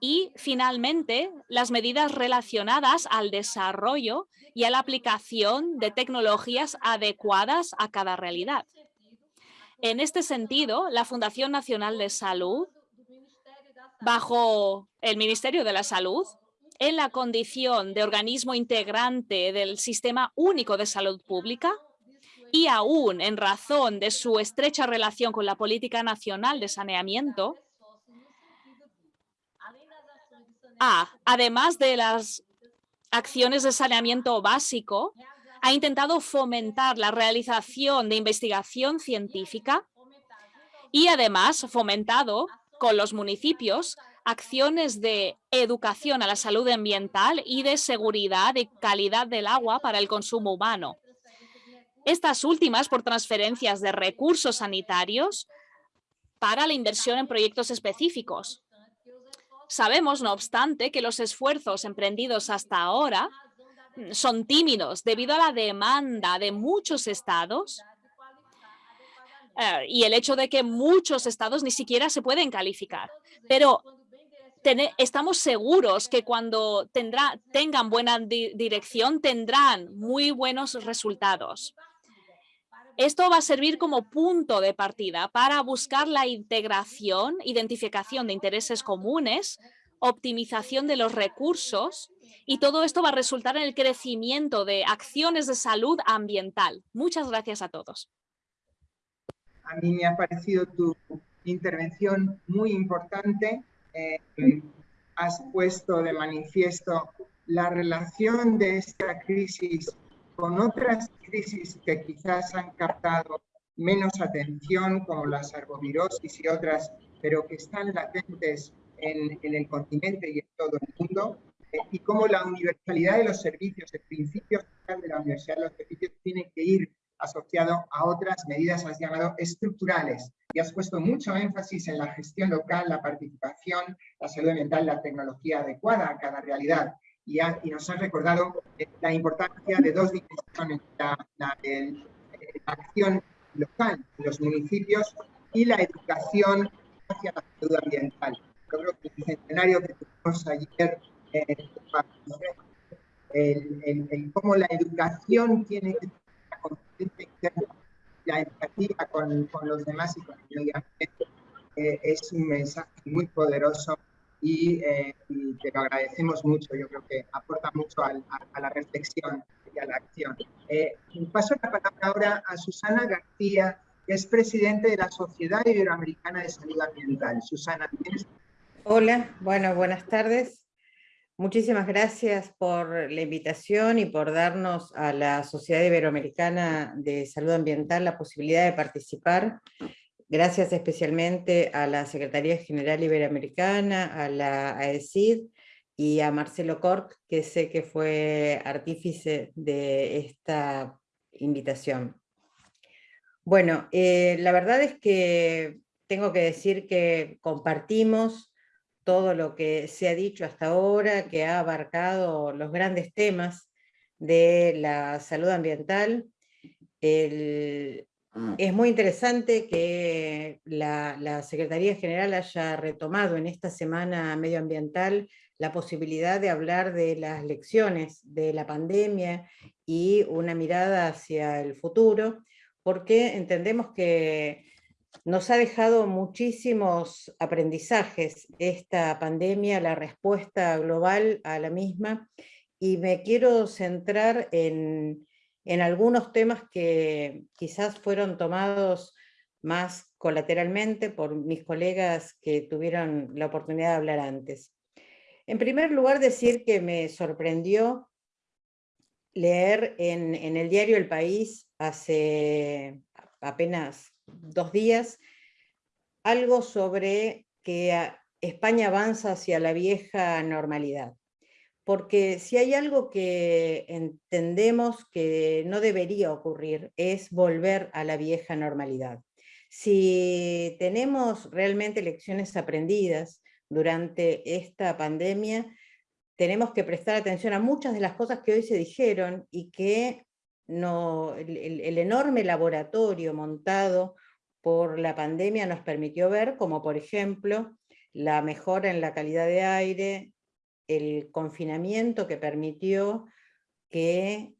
y finalmente las medidas relacionadas al desarrollo y a la aplicación de tecnologías adecuadas a cada realidad. En este sentido, la Fundación Nacional de Salud, bajo el Ministerio de la Salud, en la condición de organismo integrante del Sistema Único de Salud Pública y aún en razón de su estrecha relación con la Política Nacional de Saneamiento, A, además de las acciones de saneamiento básico, ha intentado fomentar la realización de investigación científica y además fomentado con los municipios acciones de educación a la salud ambiental y de seguridad y calidad del agua para el consumo humano. Estas últimas por transferencias de recursos sanitarios para la inversión en proyectos específicos. Sabemos, no obstante, que los esfuerzos emprendidos hasta ahora son tímidos debido a la demanda de muchos estados eh, y el hecho de que muchos estados ni siquiera se pueden calificar. Pero estamos seguros que cuando tengan buena dirección tendrán muy buenos resultados. Esto va a servir como punto de partida para buscar la integración, identificación de intereses comunes, optimización de los recursos y todo esto va a resultar en el crecimiento de acciones de salud ambiental. Muchas gracias a todos. A mí me ha parecido tu intervención muy importante. Eh, has puesto de manifiesto la relación de esta crisis con otras crisis que quizás han captado menos atención, como las arbovirosis y otras, pero que están latentes en, el continente y en todo el mundo, eh, y cómo la universalidad de los servicios, el principio de la universalidad de los servicios tiene que ir asociado a otras medidas, has llamado estructurales, y has puesto mucho énfasis en la gestión local, la participación, la salud ambiental, la tecnología adecuada a cada realidad y, nos han recordado eh, la importancia de dos dimensiones, la, acción local en los municipios y la educación hacia la salud ambiental. Yo creo que el centenario que tuvimos ayer, eh, el, cómo la educación tiene que ser la empatía con, con, los demás y con el medio ambiente, eh, es un mensaje muy poderoso eh, y, te lo agradecemos mucho. Yo creo que aporta mucho a, la reflexión hacia la acción. Eh, paso la palabra ahora a Susana García, que es presidente de la Sociedad Iberoamericana de Salud Ambiental. Susana, ¿tienes? Hola, bueno, buenas tardes. Muchísimas gracias por la invitación y por darnos a la Sociedad Iberoamericana de Salud Ambiental la posibilidad de participar. Gracias especialmente a la Secretaría General Iberoamericana, a la AECID y a Marcelo Cork, que sé que fue artífice de esta invitación. Bueno, eh, la verdad es que tengo que decir que compartimos todo lo que se ha dicho hasta ahora, que ha abarcado los grandes temas de la salud ambiental. Mm. es muy interesante que la, la, Secretaría General haya retomado en esta semana medioambiental la posibilidad de hablar de las lecciones de la pandemia y una mirada hacia el futuro, porque entendemos que nos ha dejado muchísimos aprendizajes esta pandemia, la respuesta global a la misma, y me quiero centrar en, algunos temas que quizás fueron tomados más colateralmente por mis colegas que tuvieron la oportunidad de hablar antes. En primer lugar, decir que me sorprendió leer en, en el diario El País hace apenas dos días, algo sobre que España avanza hacia la vieja normalidad. Porque si hay algo que entendemos que no debería ocurrir es volver a la vieja normalidad. Si tenemos realmente lecciones aprendidas durante esta pandemia, tenemos que prestar atención a muchas de las cosas que hoy se dijeron y que no, el, enorme laboratorio montado por la pandemia nos permitió ver, como por ejemplo, la mejora en la calidad de aire, el confinamiento que permitió que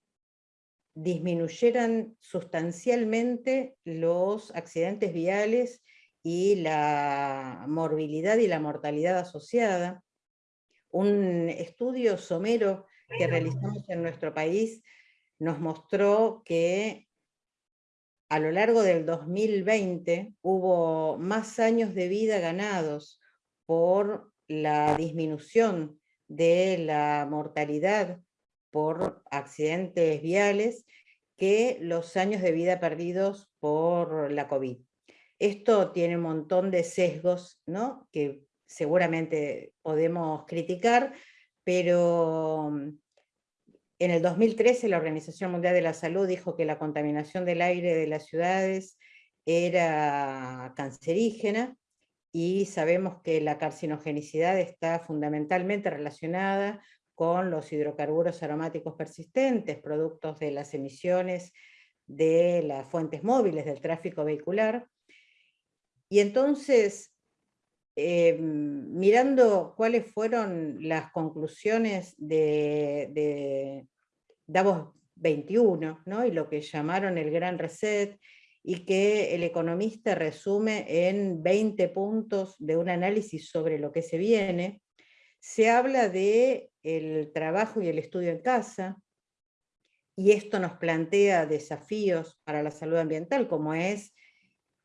disminuyeran sustancialmente los accidentes viales y la morbilidad y la mortalidad asociada. Un estudio somero que realizamos en nuestro país nos mostró que a lo largo del 2020 hubo más años de vida ganados por la disminución de la mortalidad por accidentes viales que los años de vida perdidos por la COVID. Esto tiene un montón de sesgos ¿no? que seguramente podemos criticar, pero en el 2013 la Organización Mundial de la Salud dijo que la contaminación del aire de las ciudades era cancerígena y sabemos que la carcinogenicidad está fundamentalmente relacionada con los hidrocarburos aromáticos persistentes, productos de las emisiones de las fuentes móviles del tráfico vehicular. Y entonces, Em, mirando cuáles fueron las conclusiones de, Davos 21, ¿no? y lo que llamaron el Gran Reset, y que el economista resume en 20 puntos de un análisis sobre lo que se viene, se habla de trabajo y el estudio en casa, y esto nos plantea desafíos para la salud ambiental, como es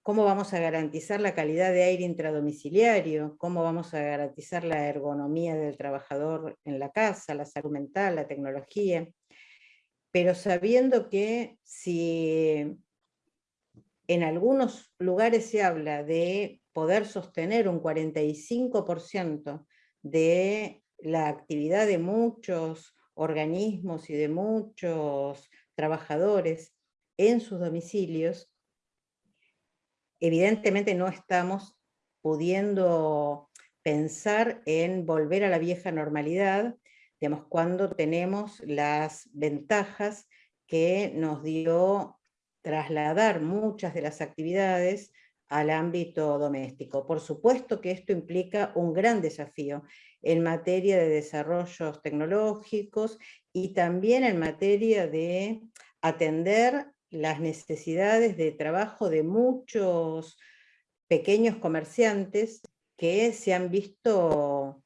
cómo vamos a garantizar la calidad de aire intradomiciliario, cómo vamos a garantizar la ergonomía del trabajador en la casa, la salud mental, la tecnología, pero sabiendo que si en algunos lugares se habla de poder sostener un 45% de la actividad de muchos organismos y de muchos trabajadores en sus domicilios, evidentemente no estamos pudiendo pensar en volver a la vieja normalidad, digamos, cuando tenemos las ventajas que nos dio trasladar muchas de las actividades al ámbito doméstico. Por supuesto que esto implica un gran desafío en materia de desarrollos tecnológicos y también en materia de atender las necesidades de trabajo de muchos pequeños comerciantes que se han visto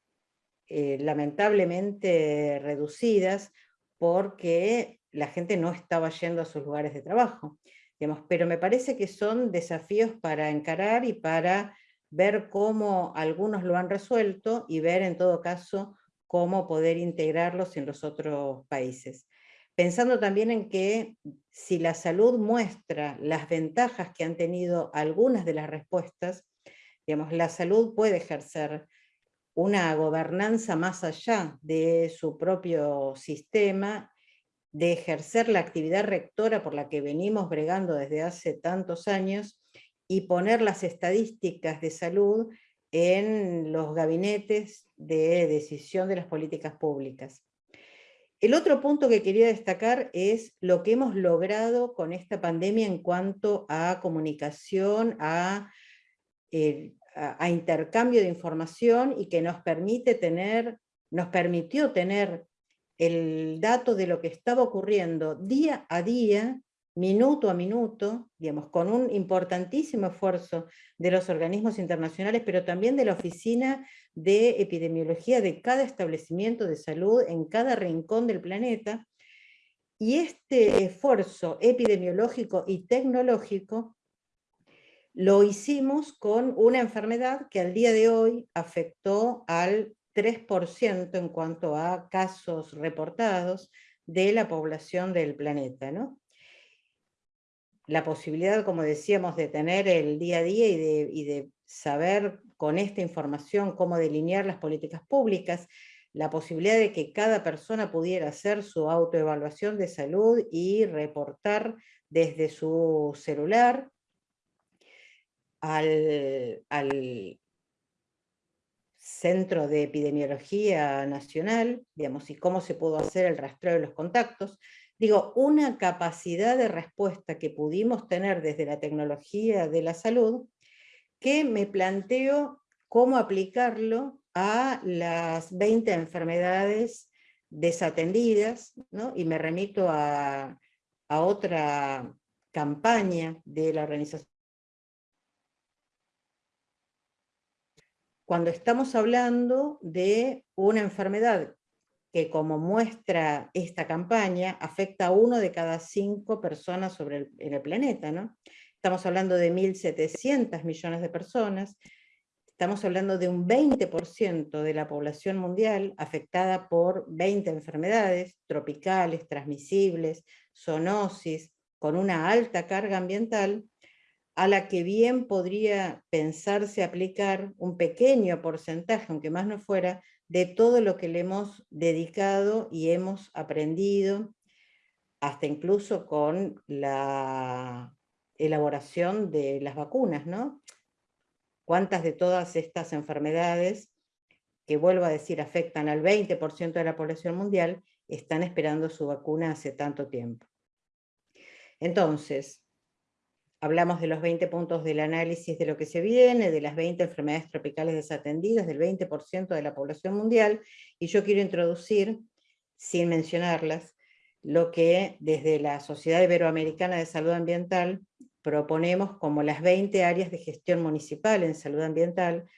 eh, lamentablemente reducidas porque la gente no estaba yendo a sus lugares de trabajo. Pero me parece que son desafíos para encarar y para ver cómo algunos lo han resuelto y ver en todo caso cómo poder integrarlos en los otros países. Pensando también en que si la salud muestra las ventajas que han tenido algunas de las respuestas, digamos, la salud puede ejercer una gobernanza más allá de su propio sistema, de ejercer la actividad rectora por la que venimos bregando desde hace tantos años y poner las estadísticas de salud en los gabinetes de decisión de las políticas públicas. El otro punto que quería destacar es lo que hemos logrado con esta pandemia en cuanto a comunicación, a, eh, a, intercambio de información y que nos permite tener, nos permitió tener el dato de lo que estaba ocurriendo día a día minuto a minuto, digamos, con un importantísimo esfuerzo de los organismos internacionales, pero también de la Oficina de Epidemiología de cada establecimiento de salud en cada rincón del planeta. Y este esfuerzo epidemiológico y tecnológico lo hicimos con una enfermedad que al día de hoy afectó al 3% en cuanto a casos reportados de la población del planeta. ¿no? la posibilidad, como decíamos, de tener el día a día y de, saber con esta información cómo delinear las políticas públicas, la posibilidad de que cada persona pudiera hacer su autoevaluación de salud y reportar desde su celular al, al Centro de Epidemiología Nacional, digamos, y cómo se pudo hacer el rastreo de los contactos, digo, una capacidad de respuesta que pudimos tener desde la tecnología de la salud, que me planteo cómo aplicarlo a las 20 enfermedades desatendidas, y me remito a, a otra campaña de la organización. Cuando estamos hablando de una enfermedad que como muestra esta campaña, afecta a uno de cada cinco personas sobre en el planeta. ¿no? Estamos hablando de 1.700 millones de personas, estamos hablando de un 20% de la población mundial afectada por 20 enfermedades tropicales, transmisibles, zoonosis, con una alta carga ambiental, a la que bien podría pensarse aplicar un pequeño porcentaje, aunque más no fuera, de todo lo que le hemos dedicado y hemos aprendido, hasta incluso con la elaboración de las vacunas, ¿no? ¿Cuántas de todas estas enfermedades, que vuelvo a decir afectan al 20% de la población mundial, están esperando su vacuna hace tanto tiempo? Entonces, Hablamos de los 20 puntos del análisis de lo que se viene, de las 20 enfermedades tropicales desatendidas, del 20% de la población mundial, y yo quiero introducir, sin mencionarlas, lo que desde la Sociedad Iberoamericana de Salud Ambiental proponemos como las 20 áreas de gestión municipal en salud ambiental,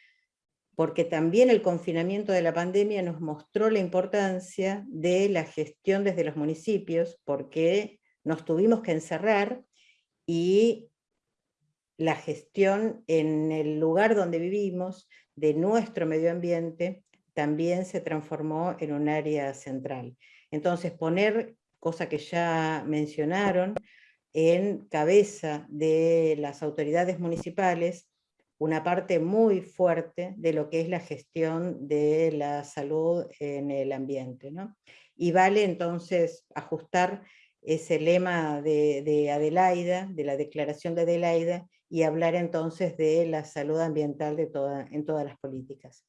porque también el confinamiento de la pandemia nos mostró la importancia de la gestión desde los municipios, porque nos tuvimos que encerrar y la gestión en el lugar donde vivimos, de nuestro medio ambiente, también se transformó en un área central. Entonces poner, cosa que ya mencionaron, en cabeza de las autoridades municipales, una parte muy fuerte de lo que es la gestión de la salud en el ambiente. Y vale entonces ajustar ese lema de, de Adelaida, de la declaración de Adelaida, y hablar entonces de la salud ambiental de toda, en todas las políticas.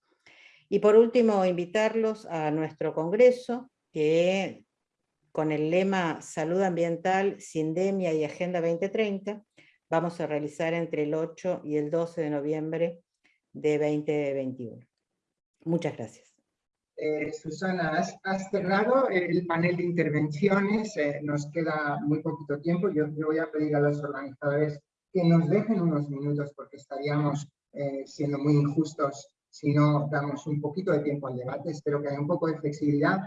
Y por último, invitarlos a nuestro congreso, que con el lema Salud Ambiental, Sindemia y Agenda 2030, vamos a realizar entre el 8 y el 12 de noviembre de 2021. Muchas gracias. Eh, Susana, has, cerrado el panel de intervenciones, eh, nos queda muy poquito tiempo, yo, yo voy a pedir a los organizadores que nos dejen unos minutos porque estaríamos eh, siendo muy injustos si no damos un poquito de tiempo al debate. Espero que haya un poco de flexibilidad,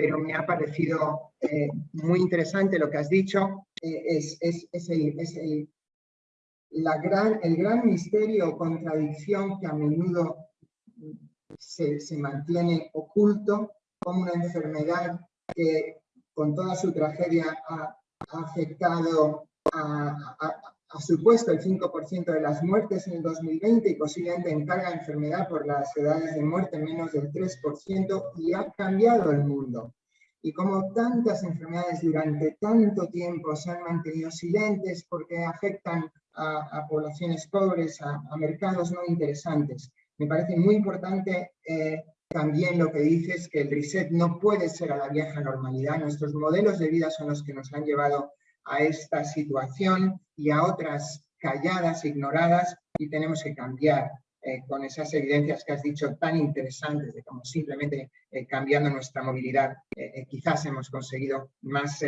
pero me ha parecido eh, muy interesante lo que has dicho. Eh, es, es, es, el, es el, la gran, el gran misterio o contradicción que a menudo se, se mantiene oculto como una enfermedad que con toda su tragedia ha, afectado a, a, ha supuesto el 5% de las muertes en el 2020 y posiblemente encarga enfermedad por las edades de muerte menos del 3% y ha cambiado el mundo. Y como tantas enfermedades durante tanto tiempo se han mantenido silentes porque afectan a, a poblaciones pobres, a, a, mercados no interesantes. Me parece muy importante eh, también lo que dices, que el reset no puede ser a la vieja normalidad. Nuestros modelos de vida son los que nos han llevado a esta situación y a otras calladas, ignoradas, y tenemos que cambiar eh, con esas evidencias que has dicho tan interesantes de cómo simplemente eh, cambiando nuestra movilidad eh, quizás hemos conseguido más,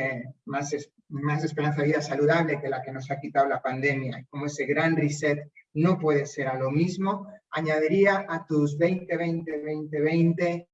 más, más esperanza de vida saludable que la que nos ha quitado la pandemia. Y como ese gran reset no puede ser a lo mismo, añadiría a tus 20-20-20-20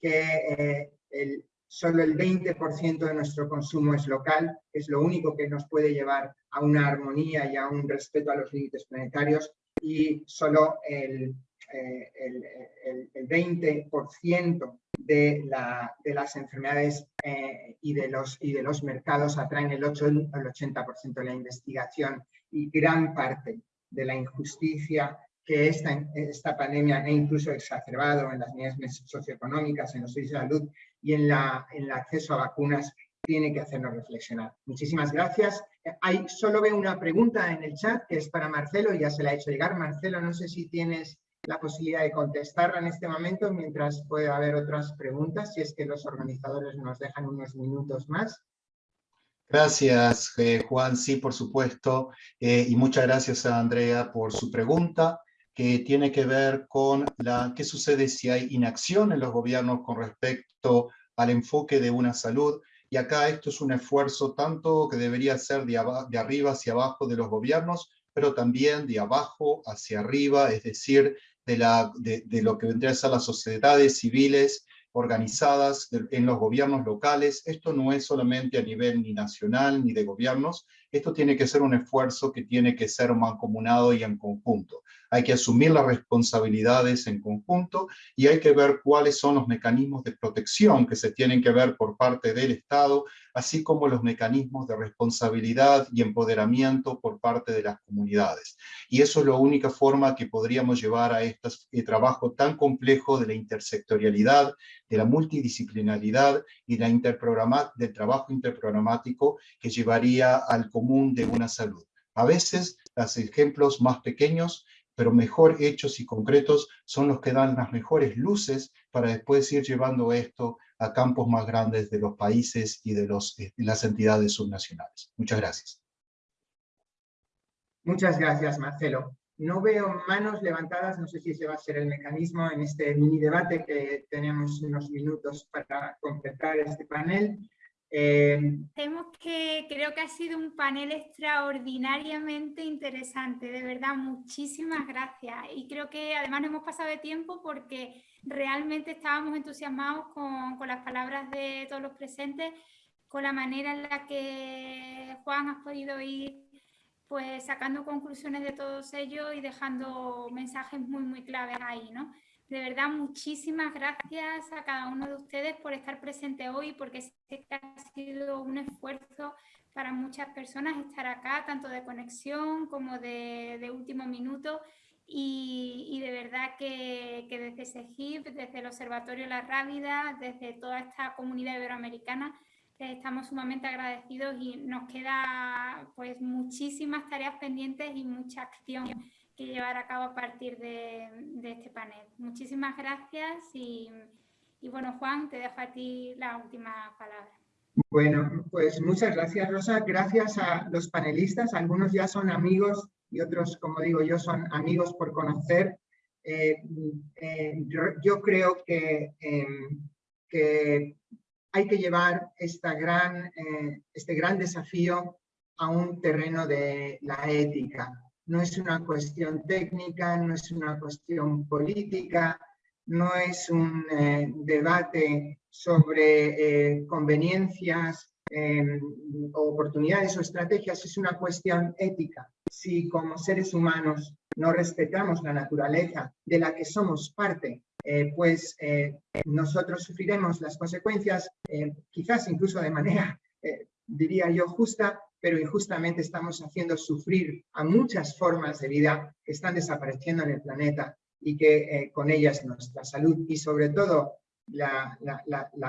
que el, solo el 20% de nuestro consumo es local, es lo único que nos puede llevar a una armonía y a un respeto a los límites planetarios, y solo el, eh, el, el, 20% de, la, de, las enfermedades eh, y, de los, y de los mercados atraen el, 8, el 80% de la investigación y gran parte de la injusticia que esta, esta pandemia ha incluso exacerbado en las medidas socioeconómicas, en los de salud y en, la, en el acceso a vacunas, tiene que hacernos reflexionar. Muchísimas gracias. Hay, solo veo una pregunta en el chat que es para Marcelo, ya se la he hecho llegar. Marcelo, no sé si tienes la posibilidad de contestarla en este momento, mientras puede haber otras preguntas, si es que los organizadores nos dejan unos minutos más. Gracias, eh, Juan. Sí, por supuesto. Eh, y muchas gracias a Andrea por su pregunta que tiene que ver con la, qué sucede si hay inacción en los gobiernos con respecto al enfoque de una salud. Y acá esto es un esfuerzo tanto que debería ser de, de arriba hacia abajo de los gobiernos, pero también de abajo hacia arriba, es decir, de, la, de, de lo que vendría a ser las sociedades civiles organizadas en los gobiernos locales. Esto no es solamente a nivel ni nacional ni de gobiernos, esto tiene que ser un esfuerzo que tiene que ser mancomunado y en conjunto hay que asumir las responsabilidades en conjunto y hay que ver cuáles son los mecanismos de protección que se tienen que ver por parte del Estado, así como los mecanismos de responsabilidad y empoderamiento por parte de las comunidades. Y eso es la única forma que podríamos llevar a este trabajo tan complejo de la intersectorialidad, de la multidisciplinaridad y la del trabajo interprogramático que llevaría al común de una salud. A veces, los ejemplos más pequeños pero mejor hechos y concretos son los que dan las mejores luces para después ir llevando esto a campos más grandes de los países y de, los, de las entidades subnacionales. Muchas gracias. Muchas gracias, Marcelo. No veo manos levantadas, no sé si ese va a ser el mecanismo en este mini debate que tenemos unos minutos para completar este panel. Eh, que creo que ha sido un panel extraordinariamente interesante, de verdad, muchísimas gracias. Y creo que además no hemos pasado de tiempo porque realmente estábamos entusiasmados con, con las palabras de todos los presentes, con la manera en la que Juan ha podido ir pues sacando conclusiones de todos ellos y dejando mensajes muy, muy claves ahí, ¿no? De verdad, muchísimas gracias a cada uno de ustedes por estar presente hoy, porque sé que ha sido un esfuerzo para muchas personas estar acá, tanto de conexión como de, último minuto. Y, de verdad que, que desde SEGIP, desde el Observatorio La Rábida, desde toda esta comunidad iberoamericana, estamos sumamente agradecidos y nos queda pues muchísimas tareas pendientes y mucha acción que llevar a cabo a partir de, de este panel. Muchísimas gracias y, y, bueno, Juan, te dejo a ti la última palabra. Bueno, pues muchas gracias, Rosa. Gracias a los panelistas. Algunos ya son amigos y otros, como digo yo, son amigos por conocer. Eh, eh, yo, creo que, eh, que, hay que llevar esta gran, eh, este gran desafío a un terreno de la ética no es una cuestión técnica, no es una cuestión política, no es un eh, debate sobre eh, conveniencias eh, oportunidades o estrategias, es una cuestión ética. Si como seres humanos no respetamos la naturaleza de la que somos parte, eh, pues nosotros sufriremos las consecuencias, quizás incluso de manera, diría yo, justa, pero injustamente estamos haciendo sufrir a muchas formas de vida que están desapareciendo en el planeta y que eh, con ellas nuestra salud y sobre todo la,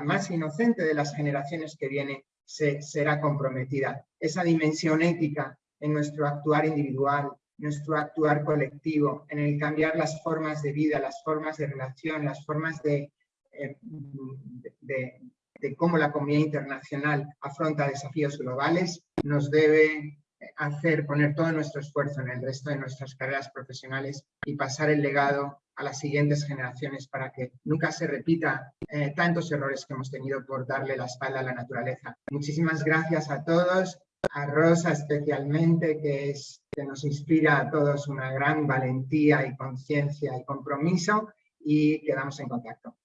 más inocente de las generaciones que viene se, será comprometida. Esa dimensión ética en nuestro actuar individual, nuestro actuar colectivo, en el cambiar las formas de vida, las formas de relación, las formas de, eh, de cómo la comunidad internacional afronta desafíos globales, nos debe hacer, poner todo nuestro esfuerzo en el resto de nuestras carreras profesionales y pasar el legado a las siguientes generaciones para que nunca se repita eh, tantos errores que hemos tenido por darle la espalda a la naturaleza. Muchísimas gracias a todos, a Rosa especialmente, que, es, que nos inspira a todos una gran valentía y conciencia y compromiso y quedamos en contacto.